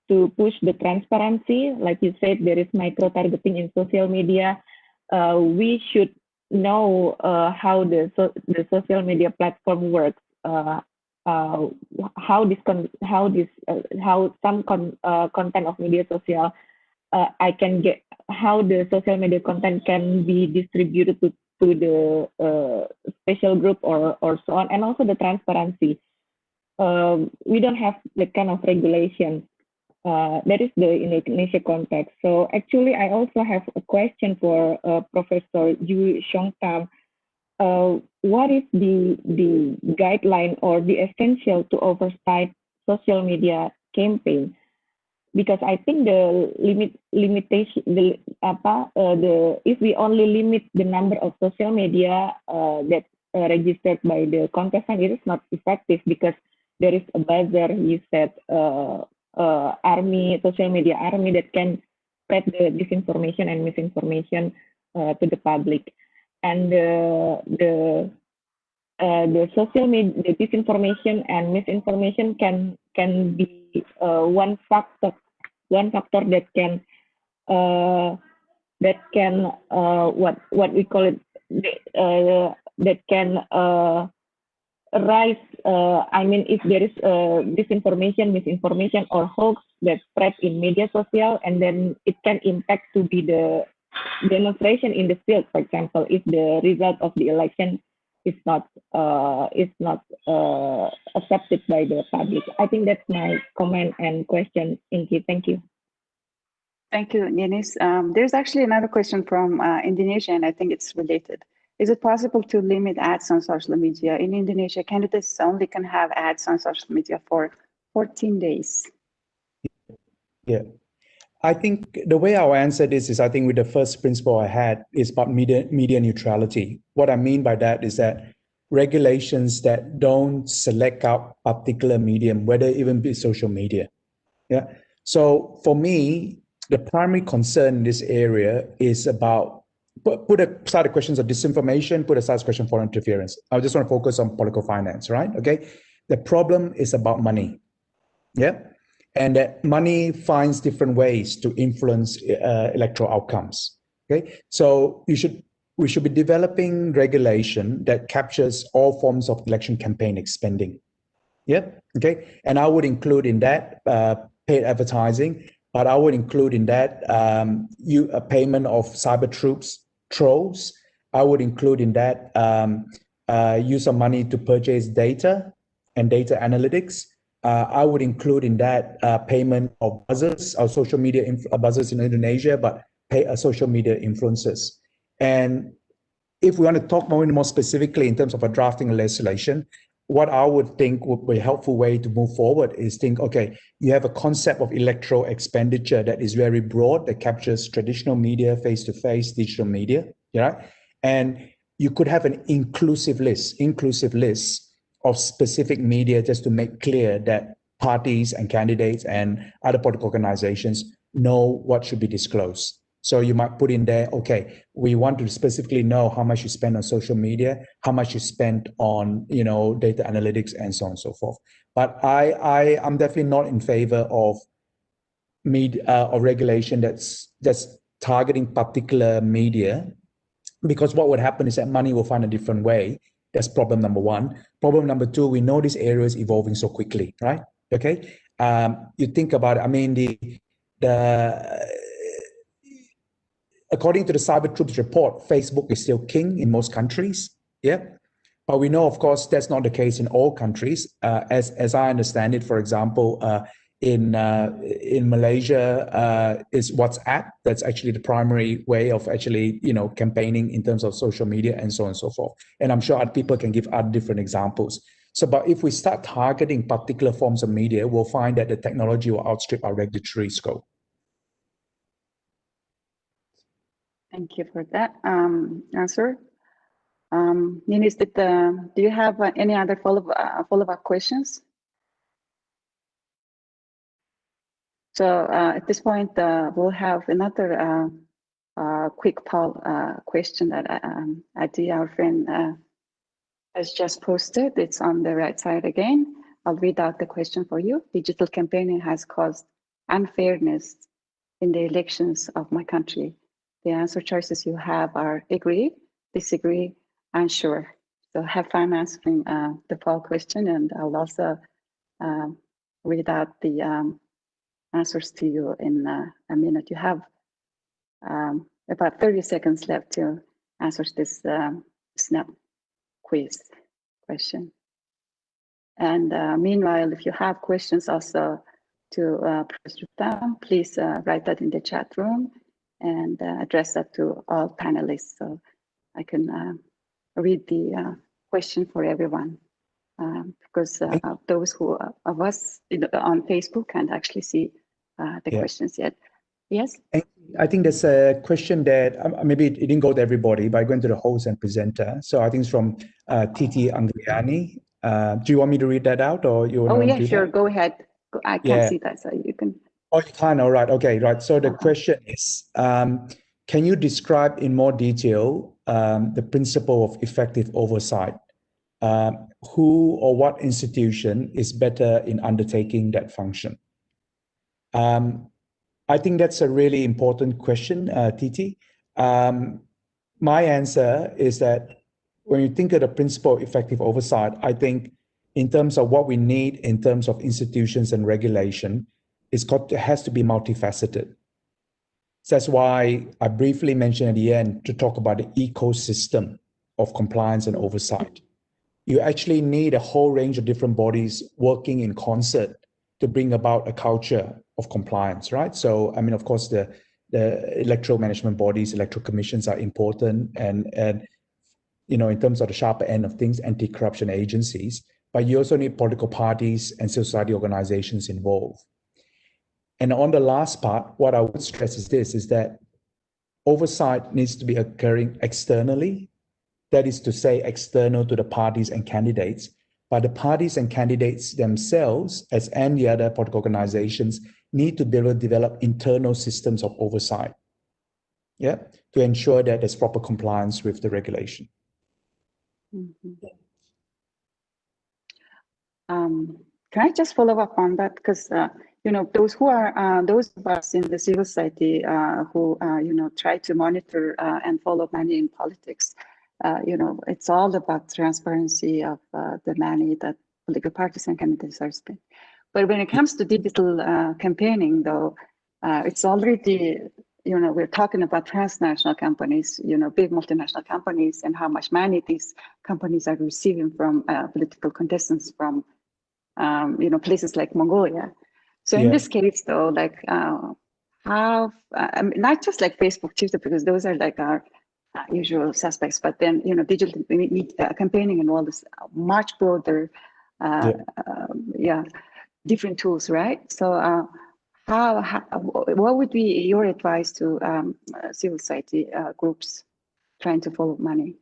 to push the transparency. Like you said there is micro targeting in social media. Uh, we should know uh, how the so, the social media platform works. Uh, uh how this con how this uh, how some con uh, content of media social I can get how the social media content can be distributed to to the uh, special group or, or so on, and also the transparency. Um, we don't have the kind of regulation. Uh, that is the Indonesia context. So actually, I also have a question for uh, Professor Yu Xiong Uh, what is the the guideline or the essential to oversight social media campaign? Because I think the limit limitation the apa uh, the if we only limit the number of social media uh, that uh, registered by the contestant, it is not effective because there is a buzzer. You said uh, uh, army social media army that can spread the disinformation and misinformation uh, to the public, and the the uh, the social media, the disinformation and misinformation can can be uh, one factor, one factor that can uh, that can uh, what what we call it uh, that can uh, rise, uh, I mean, if there is uh, disinformation, misinformation, or hoax that spread in media social, and then it can impact to be the demonstration in the field, for example, if the result of the election is not uh, is not uh, accepted by the public. I think that's my comment and question, Inky. Thank you. Thank you, Ninis. Um, there's actually another question from uh, Indonesia, and I think it's related. Is it possible to limit ads on social media? In Indonesia, candidates only can have ads on social media for 14 days. Yeah. I think the way I'll answer this is I think with the first principle I had is about media, media neutrality. What I mean by that is that regulations that don't select out particular medium, whether even be social media. Yeah. So for me, the primary concern in this area is about put, put aside the questions of disinformation, put aside the question for interference. I just want to focus on political finance, right? Okay. The problem is about money. Yeah. And that money finds different ways to influence uh, electoral outcomes. Okay. So you should we should be developing regulation that captures all forms of election campaign spending. Yep. Okay. And I would include in that uh, paid advertising, but I would include in that um, you a payment of cyber troops trolls. I would include in that um, uh, use of money to purchase data and data analytics. Uh, I would include in that uh, payment of buzzers, or social media uh, buzzers in Indonesia, but pay uh, social media influencers. And if we want to talk more, more specifically in terms of a drafting legislation, what I would think would be a helpful way to move forward is think, okay, you have a concept of electoral expenditure that is very broad, that captures traditional media, face-to-face, digital media, yeah? And you could have an inclusive list, inclusive list of specific media just to make clear that parties and candidates and other political organizations know what should be disclosed. So you might put in there, okay, we want to specifically know how much you spend on social media, how much you spend on, you know, data analytics and so on and so forth. But I, I, I'm definitely not in favor of media uh, or regulation that's that's targeting particular media, because what would happen is that money will find a different way. That's problem number one. Problem number two, we know this area is evolving so quickly, right? Okay. Um, you think about it. I mean, the the according to the Cyber Troops report, Facebook is still king in most countries. Yeah. But we know, of course, that's not the case in all countries. Uh, as, as I understand it, for example, uh, in uh, in Malaysia uh, is WhatsApp. That's actually the primary way of actually you know campaigning in terms of social media and so on and so forth. And I'm sure other people can give other different examples. So, but if we start targeting particular forms of media, we'll find that the technology will outstrip our regulatory scope. Thank you for that um, answer. Um, Ninis, did, uh, do you have uh, any other follow uh, follow up questions? So uh, at this point, uh, we'll have another uh, uh quick poll uh, question that um, Adi, our friend, uh, has just posted. It's on the right side again. I'll read out the question for you. Digital campaigning has caused unfairness in the elections of my country the answer choices you have are agree, disagree, unsure. So have fun answering uh, the poll question and I'll also uh, read out the um, answers to you in uh, a minute. You have um, about 30 seconds left to answer this um, snap quiz question. And uh, meanwhile, if you have questions also to uh, press down, please uh, write that in the chat room and uh, address that to all panelists. So I can uh, read the uh, question for everyone um, because uh, those who of us on Facebook can't actually see the yeah. questions yet. Yes. I think there's a question that um, maybe it didn't go to everybody, but going to the host and presenter. So I think it's from Titi Anggraini. do you want me to read that out or you? Oh yeah, sure. That? Go ahead. I can yeah. see that, so you can. Oh, you can. All right. Okay. Right. So the uh-huh. question is, um, can you describe in more detail um, the principle of effective oversight? Um, who or what institution is better in undertaking that function? Um, I think that's a really important question, uh, Titi. Um, my answer is that when you think of the principle of effective oversight, I think in terms of what we need in terms of institutions and regulation, it's got it has to be multifaceted. So that's why I briefly mentioned at the end to talk about the ecosystem of compliance and oversight. You actually need a whole range of different bodies working in concert to bring about a culture of compliance, right? So, I mean, of course, the the electoral management bodies, electoral commissions are important, and and you know, in terms of the sharper end of things, anti-corruption agencies. But you also need political parties and society organizations involved. And on the last part, what I would stress is this, is that oversight needs to be occurring externally. That is to say, external to the parties and candidates. But the parties and candidates themselves, as any other political organizations, need to develop internal systems of oversight. Yeah, to ensure that there's proper compliance with the regulation. Mm -hmm. um, can I just follow up on that? Because uh, you know, those who are, uh, those of us in the civil society uh, who, uh, you know, try to monitor uh, and follow money in politics, uh, you know, it's all about transparency of the money that political parties and candidates are spending. But when it comes to digital campaigning, though, it's already, you know, we're talking about transnational companies, you know, big multinational companies and how much money these companies are receiving from political contestants from, um, you know, places like Mongolia. So in this case, though, like uh, have uh, I mean, not just like Facebook, Twitter, because those are like our uh, usual suspects, but then you know, digital uh, campaigning and all this much broader, uh, yeah. Um, yeah. Different tools, right? So uh, how, how, what would be your advice to um, civil society groups trying to follow money,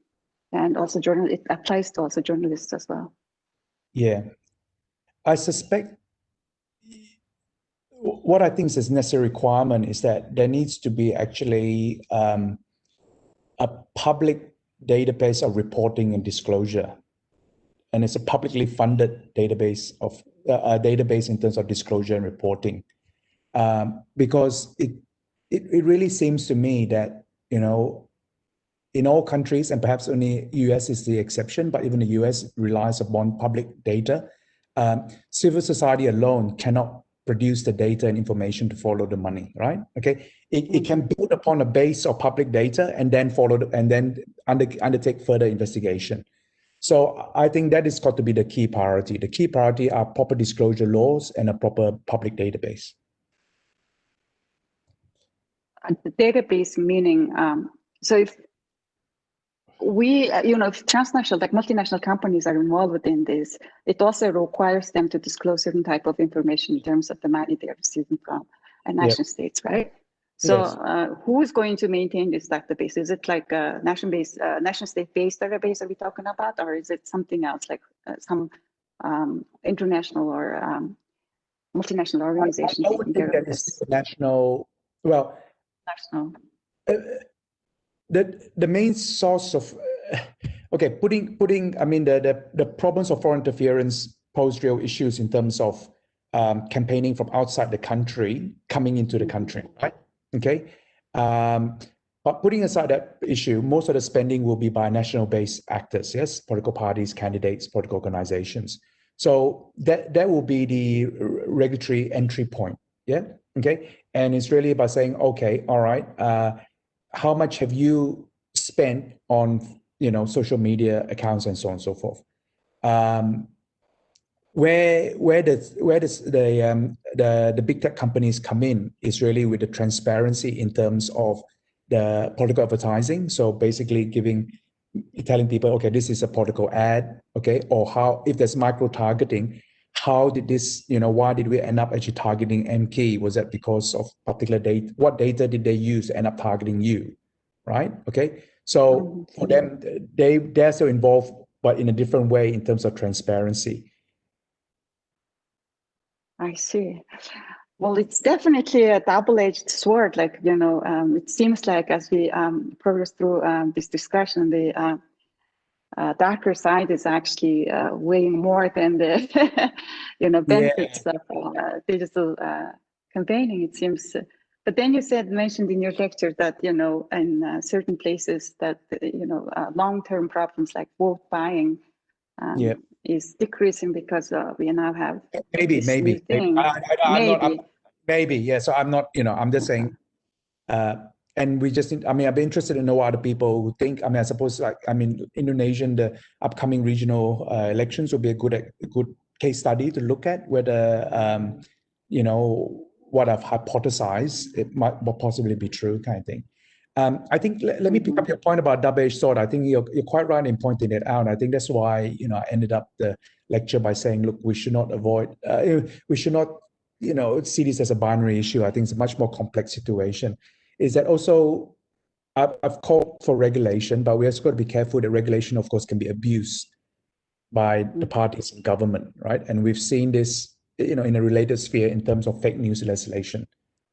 and also journal? It applies to also journalists as well. Yeah, I suspect what I think is a necessary requirement is that there needs to be actually um, a public database of reporting and disclosure. And it's a publicly funded database of uh, database in terms of disclosure and reporting. Um, because it, it, it really seems to me that, you know, in all countries, and perhaps only US is the exception, but even the US relies upon public data. Um, civil society alone cannot produce the data and information to follow the money, right? Okay, it, it can build upon a base of public data and then follow the, and then under, undertake further investigation. So I think that is got to be the key priority. The key priority are proper disclosure laws and a proper public database. And the database meaning, um, so if we, you know, if transnational, like multinational companies are involved within this, it also requires them to disclose certain type of information in terms of the money they're receiving from a nation states, right? So yes. uh, who is going to maintain this database? Is it like a national based, uh, nation state-based database are we're talking about, or is it something else like uh, some um, international or um, multinational organization? I, I would think that is national, well, national. Uh, the the main source of okay putting putting i mean the the, the problems of foreign interference pose real issues in terms of um, campaigning from outside the country coming into the country right okay? Um, but putting aside that issue most of the spending will be by national based actors yes? Political parties candidates political organizations. So that that will be the regulatory entry point yeah? Okay? And it's really about saying okay all right uh, how much have you spent on you know social media accounts and so on and so forth? Um, where where does where does the um, the the big tech companies come in is really with the transparency in terms of the political advertising. So basically giving telling people okay this is a political ad okay? Or how if there's micro targeting how did this you know why did we end up actually targeting MK was that because of particular data? What data did they use to end up targeting you right? Okay? So for them they they're still involved but in a different way in terms of transparency i see well it's definitely a double-edged sword like you know um, it seems like as we um, progress through um, this discussion the uh, uh, darker side is actually uh, weighing more than the you know benefits yeah. of uh, digital uh, campaigning. It seems, but then you said mentioned in your lecture that you know in uh, certain places that you know uh, long-term problems like vote buying um, Yeah. Is decreasing because uh, we now have maybe maybe. maybe. I, I, I'm not, I'm- maybe. maybe yeah so i'm not you know i'm just saying uh and we just i mean i'd be interested to know what other people who think i mean i suppose like i mean indonesian the upcoming regional uh, elections will be a good a good case study to look at whether um you know what i've hypothesized it might possibly be true kind of thing um, I think let, let me pick up your point about double-edged sword. I think you're, you're quite right in pointing it out. I think that's why you know I ended up the lecture by saying, look, we should not avoid, uh, we should not you know, see this as a binary issue. I think it's a much more complex situation. Is that also I've, I've called for regulation, but we also got to be careful that regulation, of course, can be abused by the parties in government, right? And we've seen this, you know, in a related sphere in terms of fake news legislation,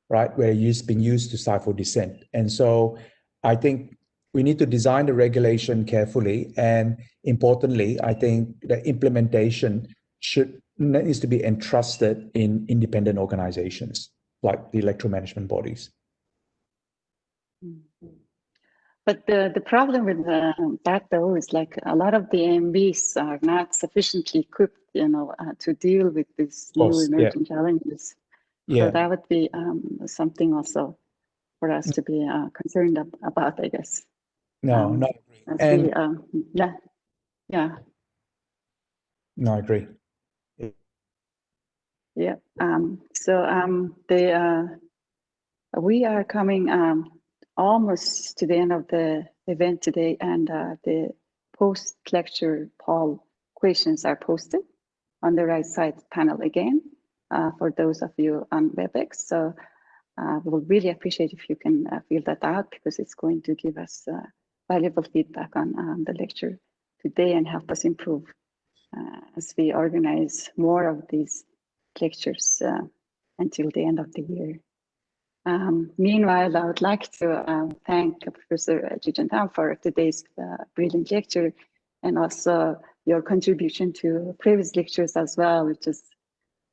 right, where it's been used to stifle dissent. And so I think we need to design the regulation carefully, and importantly, I think the implementation should needs to be entrusted in independent organizations like the electoral management bodies. But the, the problem with uh, that though is like a lot of the EMBs are not sufficiently equipped, you know, uh, to deal with these new course, yeah. emerging challenges. Yeah, So that would be um, something also for us to be uh, concerned ab- about, I guess. no, um, no, And- we, um, yeah, yeah, no, I agree. yeah. Um, so um, the uh, we are coming um, almost to the end of the event today, and uh, the post lecture poll questions are posted on the right side panel again uh, for those of you on WebEx. So uh, we will really appreciate if you can uh, fill that out because it's going to give us uh, valuable feedback on the lecture today and help us improve uh, as we organize more of these lectures until the end of the year. Um, meanwhile, I would like to um, thank Professor Joo-Cheong Tham for today's brilliant lecture and also your contribution to previous lectures as well, which is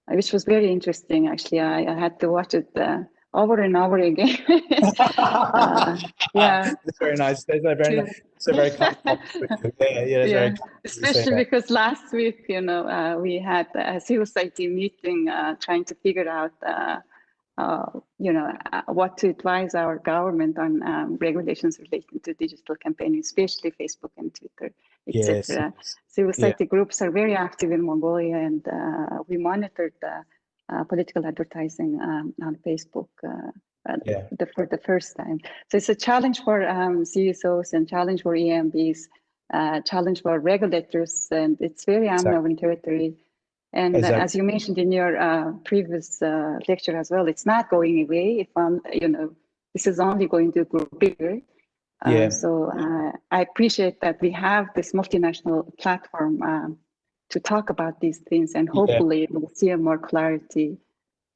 which was very interesting. Actually, I, I had to watch it uh, over and over again. Uh, yeah, That's very nice. That's a very, nice, it's a very. Yeah, yeah, Yeah. very kind of you to say especially because last week, you know, uh, we had a civil society meeting uh, trying to figure out, uh, uh, you know, uh, what to advise our government on um, regulations relating to digital campaigning, especially Facebook and Twitter, Yes, etc. Civil society groups are very active in Mongolia, and uh, we monitored the uh, political advertising um, on Facebook. Uh, uh, Yeah. the, for the first time. So it's a challenge for um, CSOs and challenge for EMBs, uh, challenge for regulators, and it's very Exactly. unknown territory. And uh, Exactly. as you mentioned in your uh, previous uh, lecture as well, it's not going away. If um, you know, this is only going to grow bigger. Uh, Yeah. So uh, I appreciate that we have this multinational platform um, to talk about these things, and Yeah. hopefully we'll see more clarity.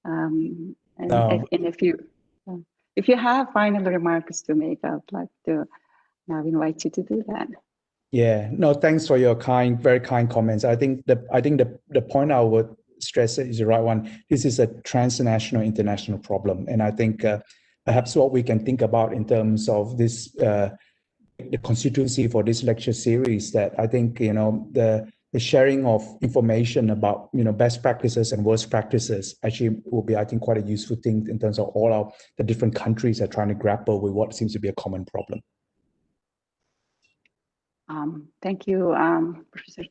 Um, and No. if, and if you if you have final remarks to make, I'd like to now invite you to do that. Yeah, no, thanks for your kind, very kind comments. I think the I think the the point I would stress is the right one. This is a transnational, international problem, and I think uh, perhaps what we can think about in terms of this uh, the constituency for this lecture series that I think you know the the sharing of information about you know best practices and worst practices actually will be I think quite a useful thing in terms of all our the different countries are trying to grapple with what seems to be a common problem. Um, thank you, um, Professor.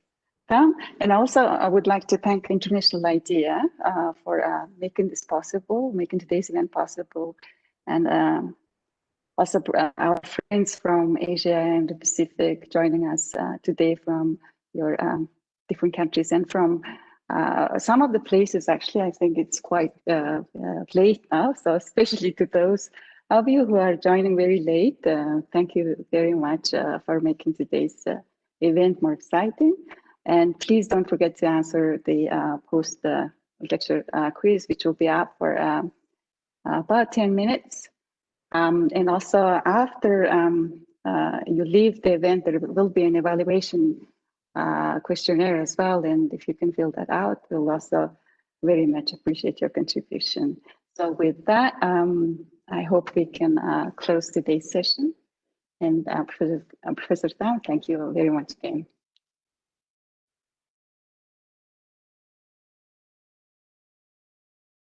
And also, I would like to thank International IDEA uh, for uh, making this possible, making today's event possible, and um, also uh, our friends from Asia and the Pacific joining us uh, today from your um, different countries and from uh, some of the places. Actually, I think it's quite uh, uh, late now, so especially to those of you who are joining very late, uh, thank you very much uh, for making today's uh, event more exciting. And please don't forget to answer the uh, post uh, lecture uh, quiz, which will be up for um, about 10 minutes. Um, and also after um, uh, you leave the event, there will be an evaluation uh, questionnaire as well. And if you can fill that out, we'll also very much appreciate your contribution. So with that, um, I hope we can uh, close today's session. And uh, Professor, uh, Professor Tham, thank you very much again.